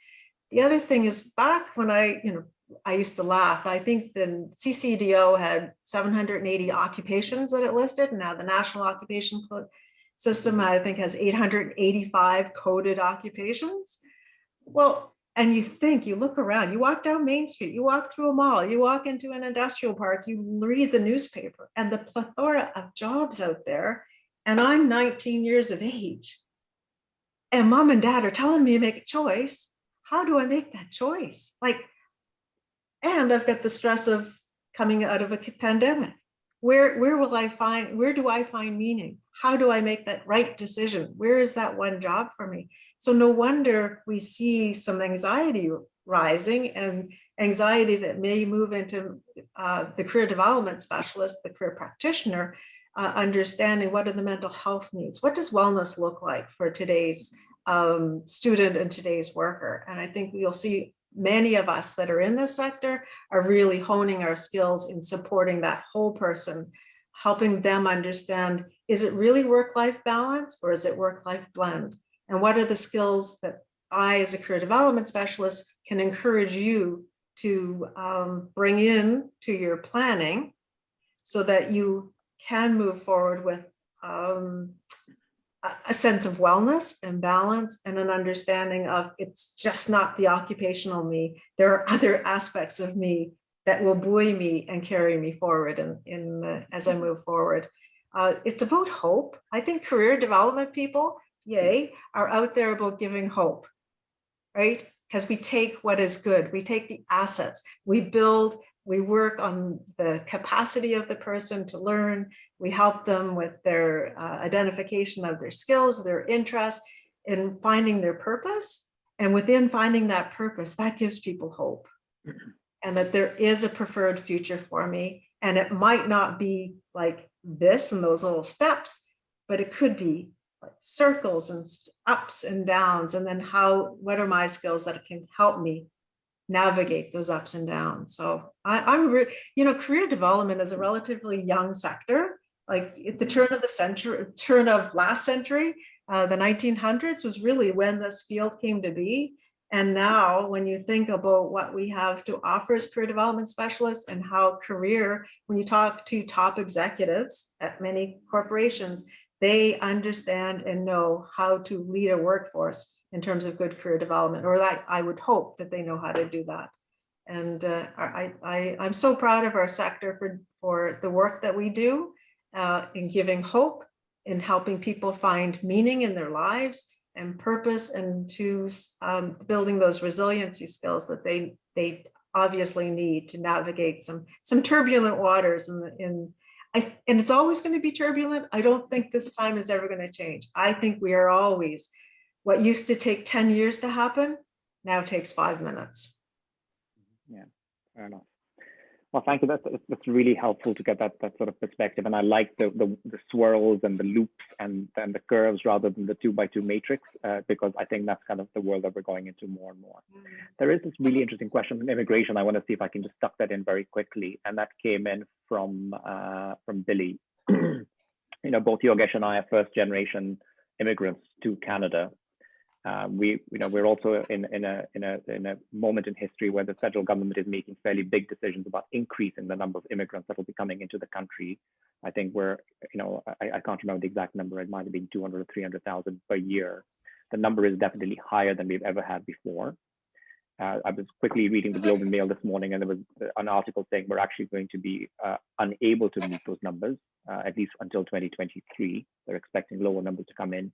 Speaker 3: The other thing is back when I, you know, I used to laugh. I think the CCDO had 780 occupations that it listed. And now the National Occupation System, I think, has 885 coded occupations. Well, and you think, you look around, you walk down Main Street, you walk through a mall, you walk into an industrial park, you read the newspaper and the plethora of jobs out there. And I'm 19 years of age. And mom and dad are telling me to make a choice. How do I make that choice? Like, and I've got the stress of coming out of a pandemic. Where, where will I find, where do I find meaning? How do I make that right decision? Where is that one job for me? So no wonder we see some anxiety rising and anxiety that may move into uh, the career development specialist, the career practitioner, uh, understanding what are the mental health needs? What does wellness look like for today's um, student and today's worker? And I think you'll see many of us that are in this sector are really honing our skills in supporting that whole person, helping them understand, is it really work-life balance or is it work-life blend? And what are the skills that I, as a career development specialist, can encourage you to um, bring in to your planning so that you can move forward with um, a sense of wellness and balance and an understanding of it's just not the occupational me. There are other aspects of me that will buoy me and carry me forward in, in uh, as I move forward. Uh, it's about hope. I think career development people, yay, are out there about giving hope, right? Because we take what is good, we take the assets, we build we work on the capacity of the person to learn. We help them with their uh, identification of their skills, their interests, in finding their purpose. And within finding that purpose, that gives people hope. And that there is a preferred future for me. And it might not be like this and those little steps, but it could be like circles and ups and downs. And then how, what are my skills that can help me navigate those ups and downs. So I, am you know, career development is a relatively young sector. Like at the turn of the century, turn of last century, uh, the 1900s was really when this field came to be. And now when you think about what we have to offer as career development specialists and how career, when you talk to top executives at many corporations, they understand and know how to lead a workforce in terms of good career development, or I, I would hope that they know how to do that. And uh, I, I, I'm so proud of our sector for, for the work that we do uh, in giving hope, in helping people find meaning in their lives and purpose and to um, building those resiliency skills that they, they obviously need to navigate some, some turbulent waters in, the, in I, and it's always going to be turbulent. I don't think this time is ever going to change. I think we are always what used to take 10 years to happen now takes five minutes.
Speaker 4: Yeah, fair enough. Well, thank you. That's, that's really helpful to get that, that sort of perspective. And I like the, the, the swirls and the loops and, and the curves rather than the two by two matrix, uh, because I think that's kind of the world that we're going into more and more. Mm. There is this really interesting question on immigration. I want to see if I can just tuck that in very quickly. And that came in from, uh, from Billy. you know, both Yogesh and I are first generation immigrants to Canada Uh, we, you know, we're also in, in, a, in, a, in a moment in history where the federal government is making fairly big decisions about increasing the number of immigrants that will be coming into the country. I think we're, you know, I, I can't remember the exact number. It might have been 200 or 300,000 per year. The number is definitely higher than we've ever had before. Uh, I was quickly reading the Globe and Mail this morning, and there was an article saying we're actually going to be uh, unable to meet those numbers, uh, at least until 2023. They're expecting lower numbers to come in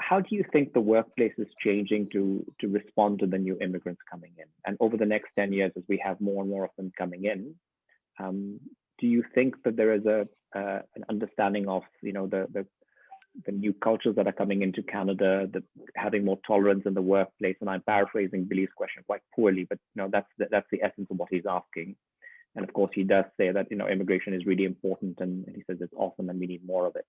Speaker 4: how do you think the workplace is changing to to respond to the new immigrants coming in? And over the next 10 years as we have more and more of them coming in um, do you think that there is a uh, an understanding of you know the, the the new cultures that are coming into Canada, the having more tolerance in the workplace, and I'm paraphrasing Billy's question quite poorly, but you know that's the, that's the essence of what he's asking. And of course, he does say that you know immigration is really important, and, and he says it's awesome, and we need more of it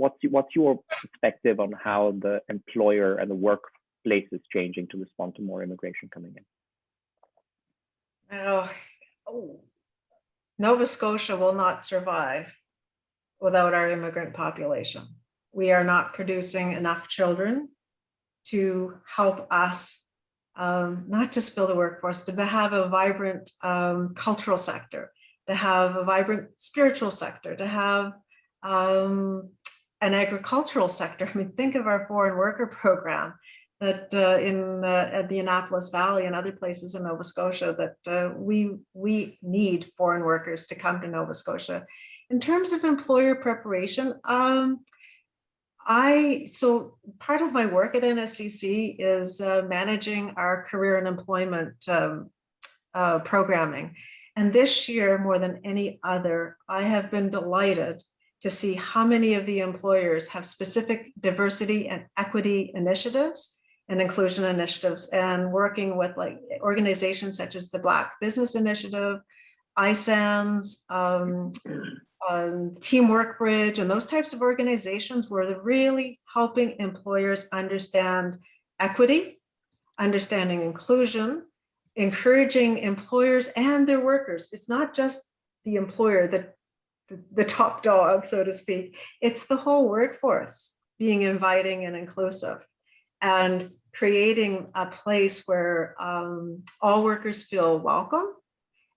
Speaker 4: what's what's your perspective on how the employer and the workplace is changing to respond to more immigration coming in?
Speaker 3: Oh, oh. Nova Scotia will not survive without our immigrant population. We are not producing enough children to help us um, not just build a workforce, to have a vibrant um, cultural sector, to have a vibrant spiritual sector, to have um, an agricultural sector. I mean, think of our foreign worker program that uh, in uh, at the Annapolis Valley and other places in Nova Scotia that uh, we we need foreign workers to come to Nova Scotia. In terms of employer preparation, um, I so part of my work at NSCC is uh, managing our career and employment um, uh, programming. And this year, more than any other, I have been delighted to see how many of the employers have specific diversity and equity initiatives and inclusion initiatives and working with like organizations such as the Black Business Initiative, ISANS, um, um, Teamwork Bridge, and those types of organizations they're really helping employers understand equity, understanding inclusion, encouraging employers and their workers. It's not just the employer that the top dog, so to speak. It's the whole workforce being inviting and inclusive and creating a place where um, all workers feel welcome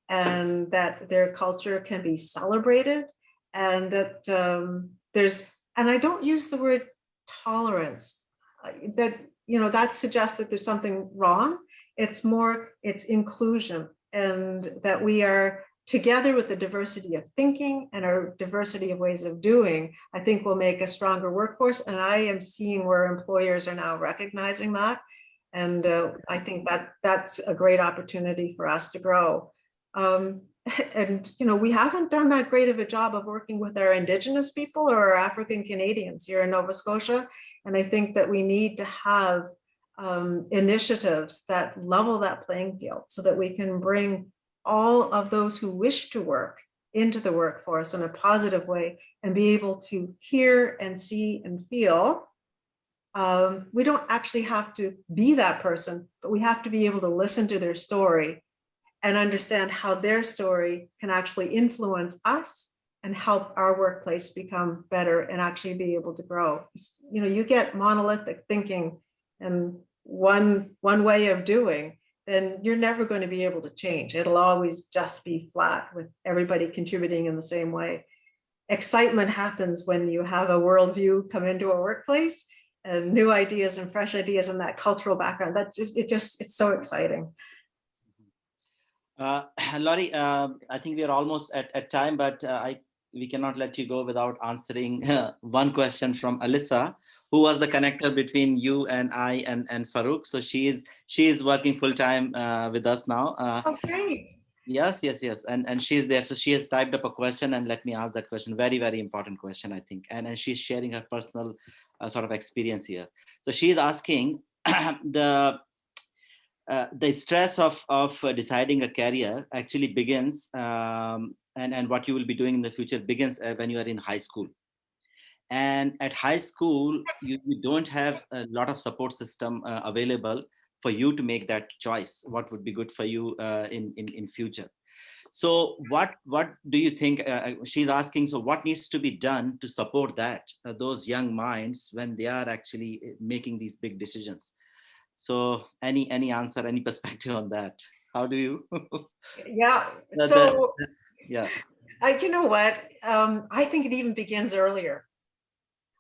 Speaker 3: and that their culture can be celebrated and that um, there's, and I don't use the word tolerance, that, you know, that suggests that there's something wrong. It's more, it's inclusion and that we are together with the diversity of thinking and our diversity of ways of doing, I think will make a stronger workforce. And I am seeing where employers are now recognizing that. And uh, I think that that's a great opportunity for us to grow. Um, and, you know, we haven't done that great of a job of working with our Indigenous people or our African Canadians here in Nova Scotia. And I think that we need to have um, initiatives that level that playing field so that we can bring all of those who wish to work into the workforce in a positive way and be able to hear and see and feel. Um, we don't actually have to be that person, but we have to be able to listen to their story and understand how their story can actually influence us and help our workplace become better and actually be able to grow. You know, you get monolithic thinking and one, one way of doing, then you're never going to be able to change. It'll always just be flat with everybody contributing in the same way. Excitement happens when you have a worldview come into a workplace and new ideas and fresh ideas and that cultural background. That's just, it just, it's so exciting.
Speaker 2: Uh, Laurie, uh, I think we are almost at, at time, but uh, I we cannot let you go without answering one question from Alyssa, who was the connector between you and I and, and Farouk. So she is she is working full time uh, with us now. Uh,
Speaker 3: oh, great.
Speaker 2: Yes, yes, yes. And and she's there. So she has typed up a question and let me ask that question. Very, very important question, I think. And, and she's sharing her personal uh, sort of experience here. So she's asking the uh, the stress of, of uh, deciding a career actually begins um, and, and what you will be doing in the future begins uh, when you are in high school. And at high school, you, you don't have a lot of support system uh, available for you to make that choice, what would be good for you uh, in, in, in future. So what what do you think? Uh, she's asking. So what needs to be done to support that uh, those young minds when they are actually uh, making these big decisions? So any any answer, any perspective on that? How do you?
Speaker 3: Yeah, so,
Speaker 2: yeah.
Speaker 3: I, you know what, um, I think it even begins earlier.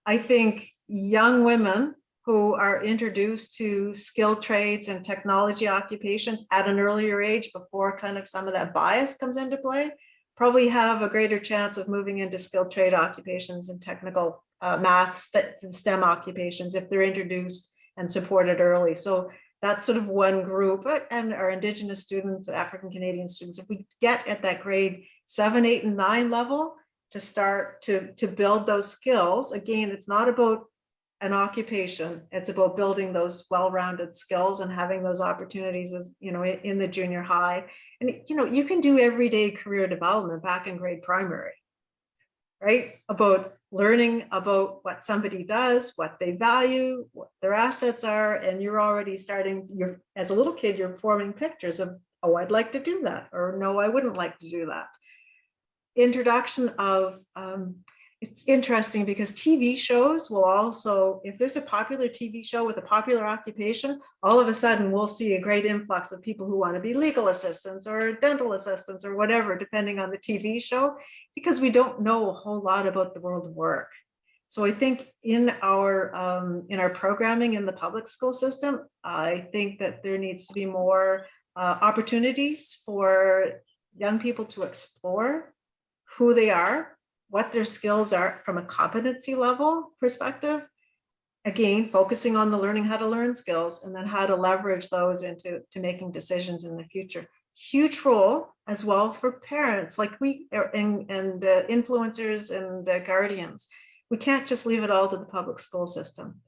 Speaker 3: I think young women who are introduced to skilled trades and technology occupations at an earlier age before kind of some of that bias comes into play, probably have a greater chance of moving into skilled trade occupations and technical uh, math, st- STEM occupations if they're introduced and supported early. So that's sort of one group and our indigenous students, African Canadian students, if we get at that grade seven, eight, and nine level to start to, to build those skills, again, it's not about an occupation. It's about building those well-rounded skills and having those opportunities as, you know, in the junior high. And, you know, you can do everyday career development back in grade primary, right? About learning about what somebody does, what they value, what their assets are, and you're already starting, you're, as a little kid, you're forming pictures of, oh, I'd like to do that, or no, I wouldn't like to do that. Introduction of, um, it's interesting because TV shows will also, if there's a popular TV show with a popular occupation, all of a sudden we'll see a great influx of people who want to be legal assistants or dental assistants or whatever, depending on the TV show, because we don't know a whole lot about the world of work. So I think in our um, in our programming in the public school system, I think that there needs to be more uh, opportunities for young people to explore who they are, what their skills are from a competency level perspective. Again, focusing on the learning how to learn skills and then how to leverage those into to making decisions in the future. Huge role as well for parents like we and, and uh, influencers and uh, guardians. We can't just leave it all to the public school system.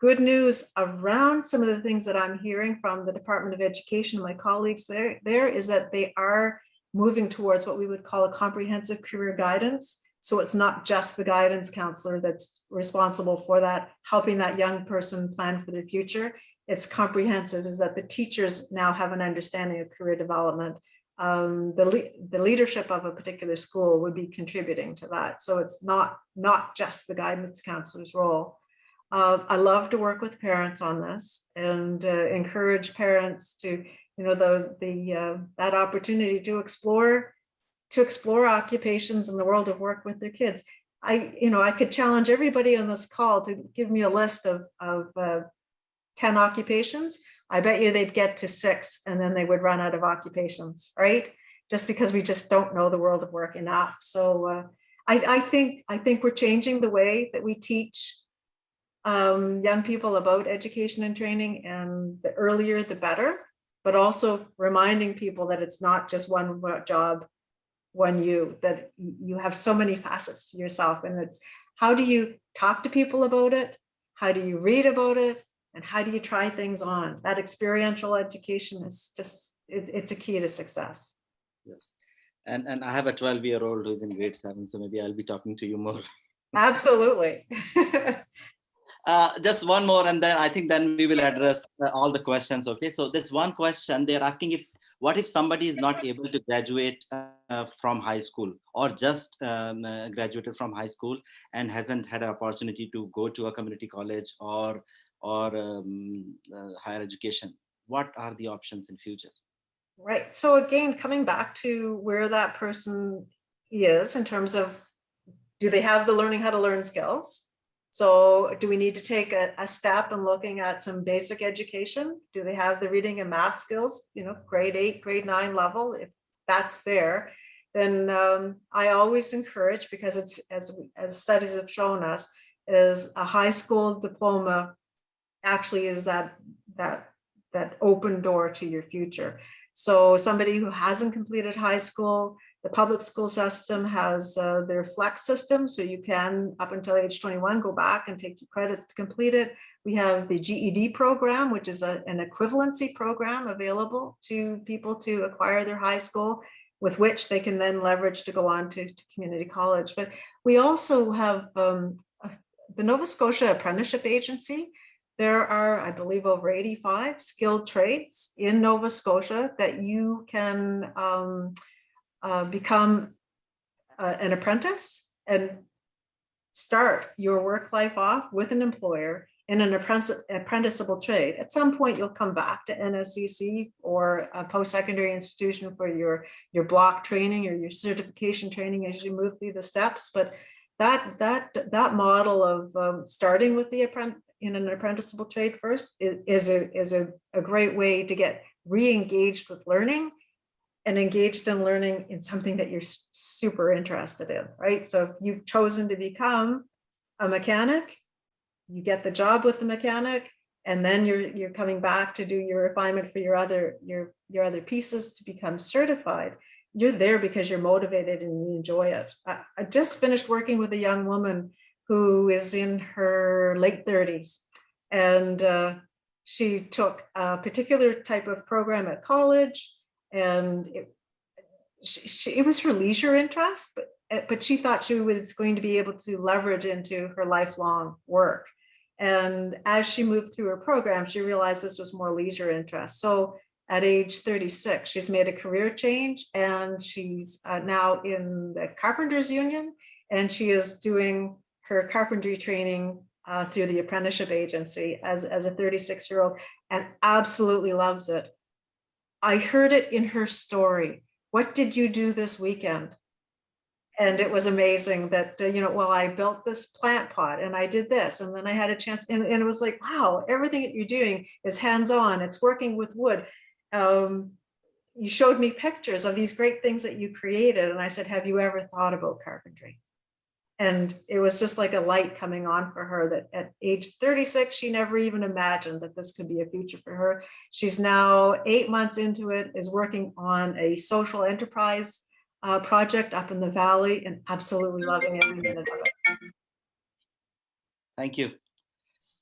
Speaker 3: Good news around some of the things that I'm hearing from the Department of Education, my colleagues there, there is that they are moving towards what we would call a comprehensive career guidance. So it's not just the guidance counselor that's responsible for that, helping that young person plan for the future. It's comprehensive is that the teachers now have an understanding of career development. Um, the, le- the leadership of a particular school would be contributing to that. So it's not, not just the guidance counselor's role. Uh, I love to work with parents on this and uh, encourage parents to you know, the, the, uh, that opportunity to explore, to explore occupations in the world of work with their kids. I, you know, I could challenge everybody on this call to give me a list of, of uh, 10 occupations. I bet you they'd get to six and then they would run out of occupations, right? Just because we just don't know the world of work enough. So uh, I, I think, I think we're changing the way that we teach um, young people about education and training and the earlier the better but also reminding people that it's not just one job, one you, that you have so many facets to yourself. And it's how do you talk to people about it? How do you read about it? And how do you try things on? That experiential education is just, it, it's a key to success.
Speaker 2: Yes. And and I have a 12 year old who's in grade seven, so maybe I'll be talking to you more.
Speaker 3: Absolutely.
Speaker 2: Uh, just one more, and then I think then we will address uh, all the questions. Okay, so this one question they're asking if what if somebody is not able to graduate uh, from high school or just um, uh, graduated from high school and hasn't had an opportunity to go to a community college or or um, uh, higher education? What are the options in future?
Speaker 3: Right. So again, coming back to where that person is in terms of, do they have the learning how to learn skills? So do we need to take a, a step in looking at some basic education? Do they have the reading and math skills, you know, grade eight, grade nine level? If that's there, then um, I always encourage, because it's, as, as studies have shown us, is a high school diploma actually is that, that, that open door to your future. So somebody who hasn't completed high school, the public school system has uh, their flex system, so you can, up until age 21, go back and take your credits to complete it. We have the GED program, which is a- an equivalency program available to people to acquire their high school, with which they can then leverage to go on to to community college. But we also have um, the Nova Scotia Apprenticeship Agency. There are, I believe, over 85 skilled trades in Nova Scotia that you can um, uh, become uh, an apprentice and start your work life off with an employer in an apprentice- apprenticeable trade. At some point, you'll come back to NSCC or a post-secondary institution for your, your block training or your certification training as you move through the steps. But that, that, that model of um, starting with the apprentice in an apprenticeable trade first is, is a, is a, a great way to get re-engaged with learning and engaged in learning in something that you're super interested in, right? So if you've chosen to become a mechanic, you get the job with the mechanic, and then you're you're coming back to do your refinement for your other your your other pieces to become certified. You're there because you're motivated and you enjoy it. I, I just finished working with a young woman who is in her late 30s, and uh, she took a particular type of program at college and it, she, she, it was her leisure interest, but, uh, but she thought she was going to be able to leverage into her lifelong work. And as she moved through her program, she realized this was more leisure interest. So at age 36, she's made a career change and she's uh, now in the Carpenters Union and she is doing her carpentry training uh, through the apprenticeship agency as, as a 36 year old and absolutely loves it. I heard it in her story. What did you do this weekend? And it was amazing that, uh, you know, well, I built this plant pot and I did this and then I had a chance and, and it was like, wow, everything that you're doing is hands-on. It's working with wood. Um, you showed me pictures of these great things that you created. And I said, have you ever thought about carpentry? And it was just like a light coming on for her that at age 36, she never even imagined that this could be a future for her. She's now eight months into it, is working on a social enterprise uh, project up in the valley and absolutely loving every minute of it.
Speaker 2: Thank you.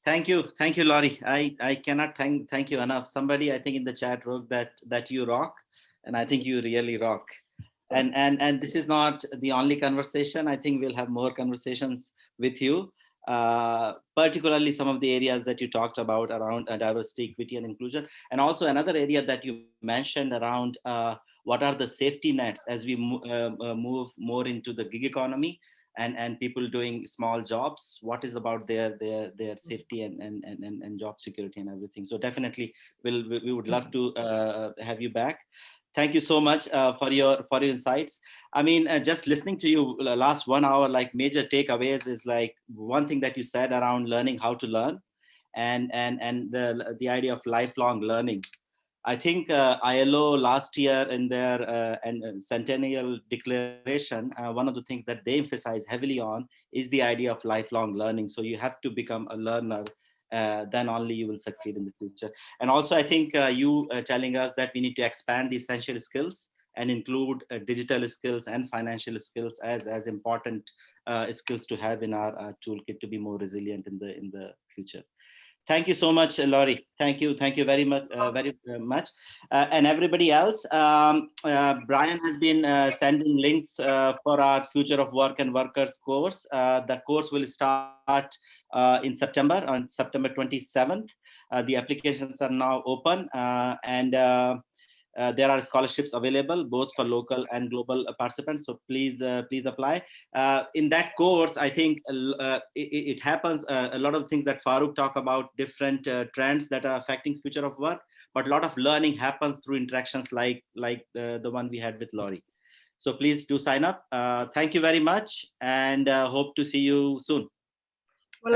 Speaker 2: Thank you. Thank you, Laurie. I, I cannot thank thank you enough. Somebody I think in the chat wrote that that you rock, and I think you really rock. And and and this is not the only conversation. I think we'll have more conversations with you, uh, particularly some of the areas that you talked about around uh, diversity, equity, and inclusion, and also another area that you mentioned around uh, what are the safety nets as we mo uh, uh, move more into the gig economy and and people doing small jobs. What is about their their their safety and and and, and job security and everything. So definitely we'll we would love to uh, have you back thank you so much uh, for your for your insights i mean uh, just listening to you last one hour like major takeaways is like one thing that you said around learning how to learn and and and the the idea of lifelong learning I think uh, ILO last year in their uh, and, uh, centennial declaration, uh, one of the things that they emphasize heavily on is the idea of lifelong learning. So you have to become a learner, uh, then only you will succeed in the future. And also, I think uh, you telling us that we need to expand the essential skills and include digital skills and financial skills as as important skills to have in our toolkit to be more resilient in the in the future. Thank you so much, Laurie. Thank you. Thank you very much. Uh, very uh, much. Uh, and everybody else, um, Brian has been sending links for our Future of Work and Workers course. the course will start in September, on September 27th. the applications are now open and uh, there are scholarships available both for local and global participants so please uh, please apply. Uh, in that course i think uh, it, it, happens uh, a lot of things that Farouk talk about different uh, trends that are affecting future of work but a lot of learning happens through interactions like like the, the one we had with Laurie so please do sign up. Thank you very much and hope to see you soon
Speaker 3: Well,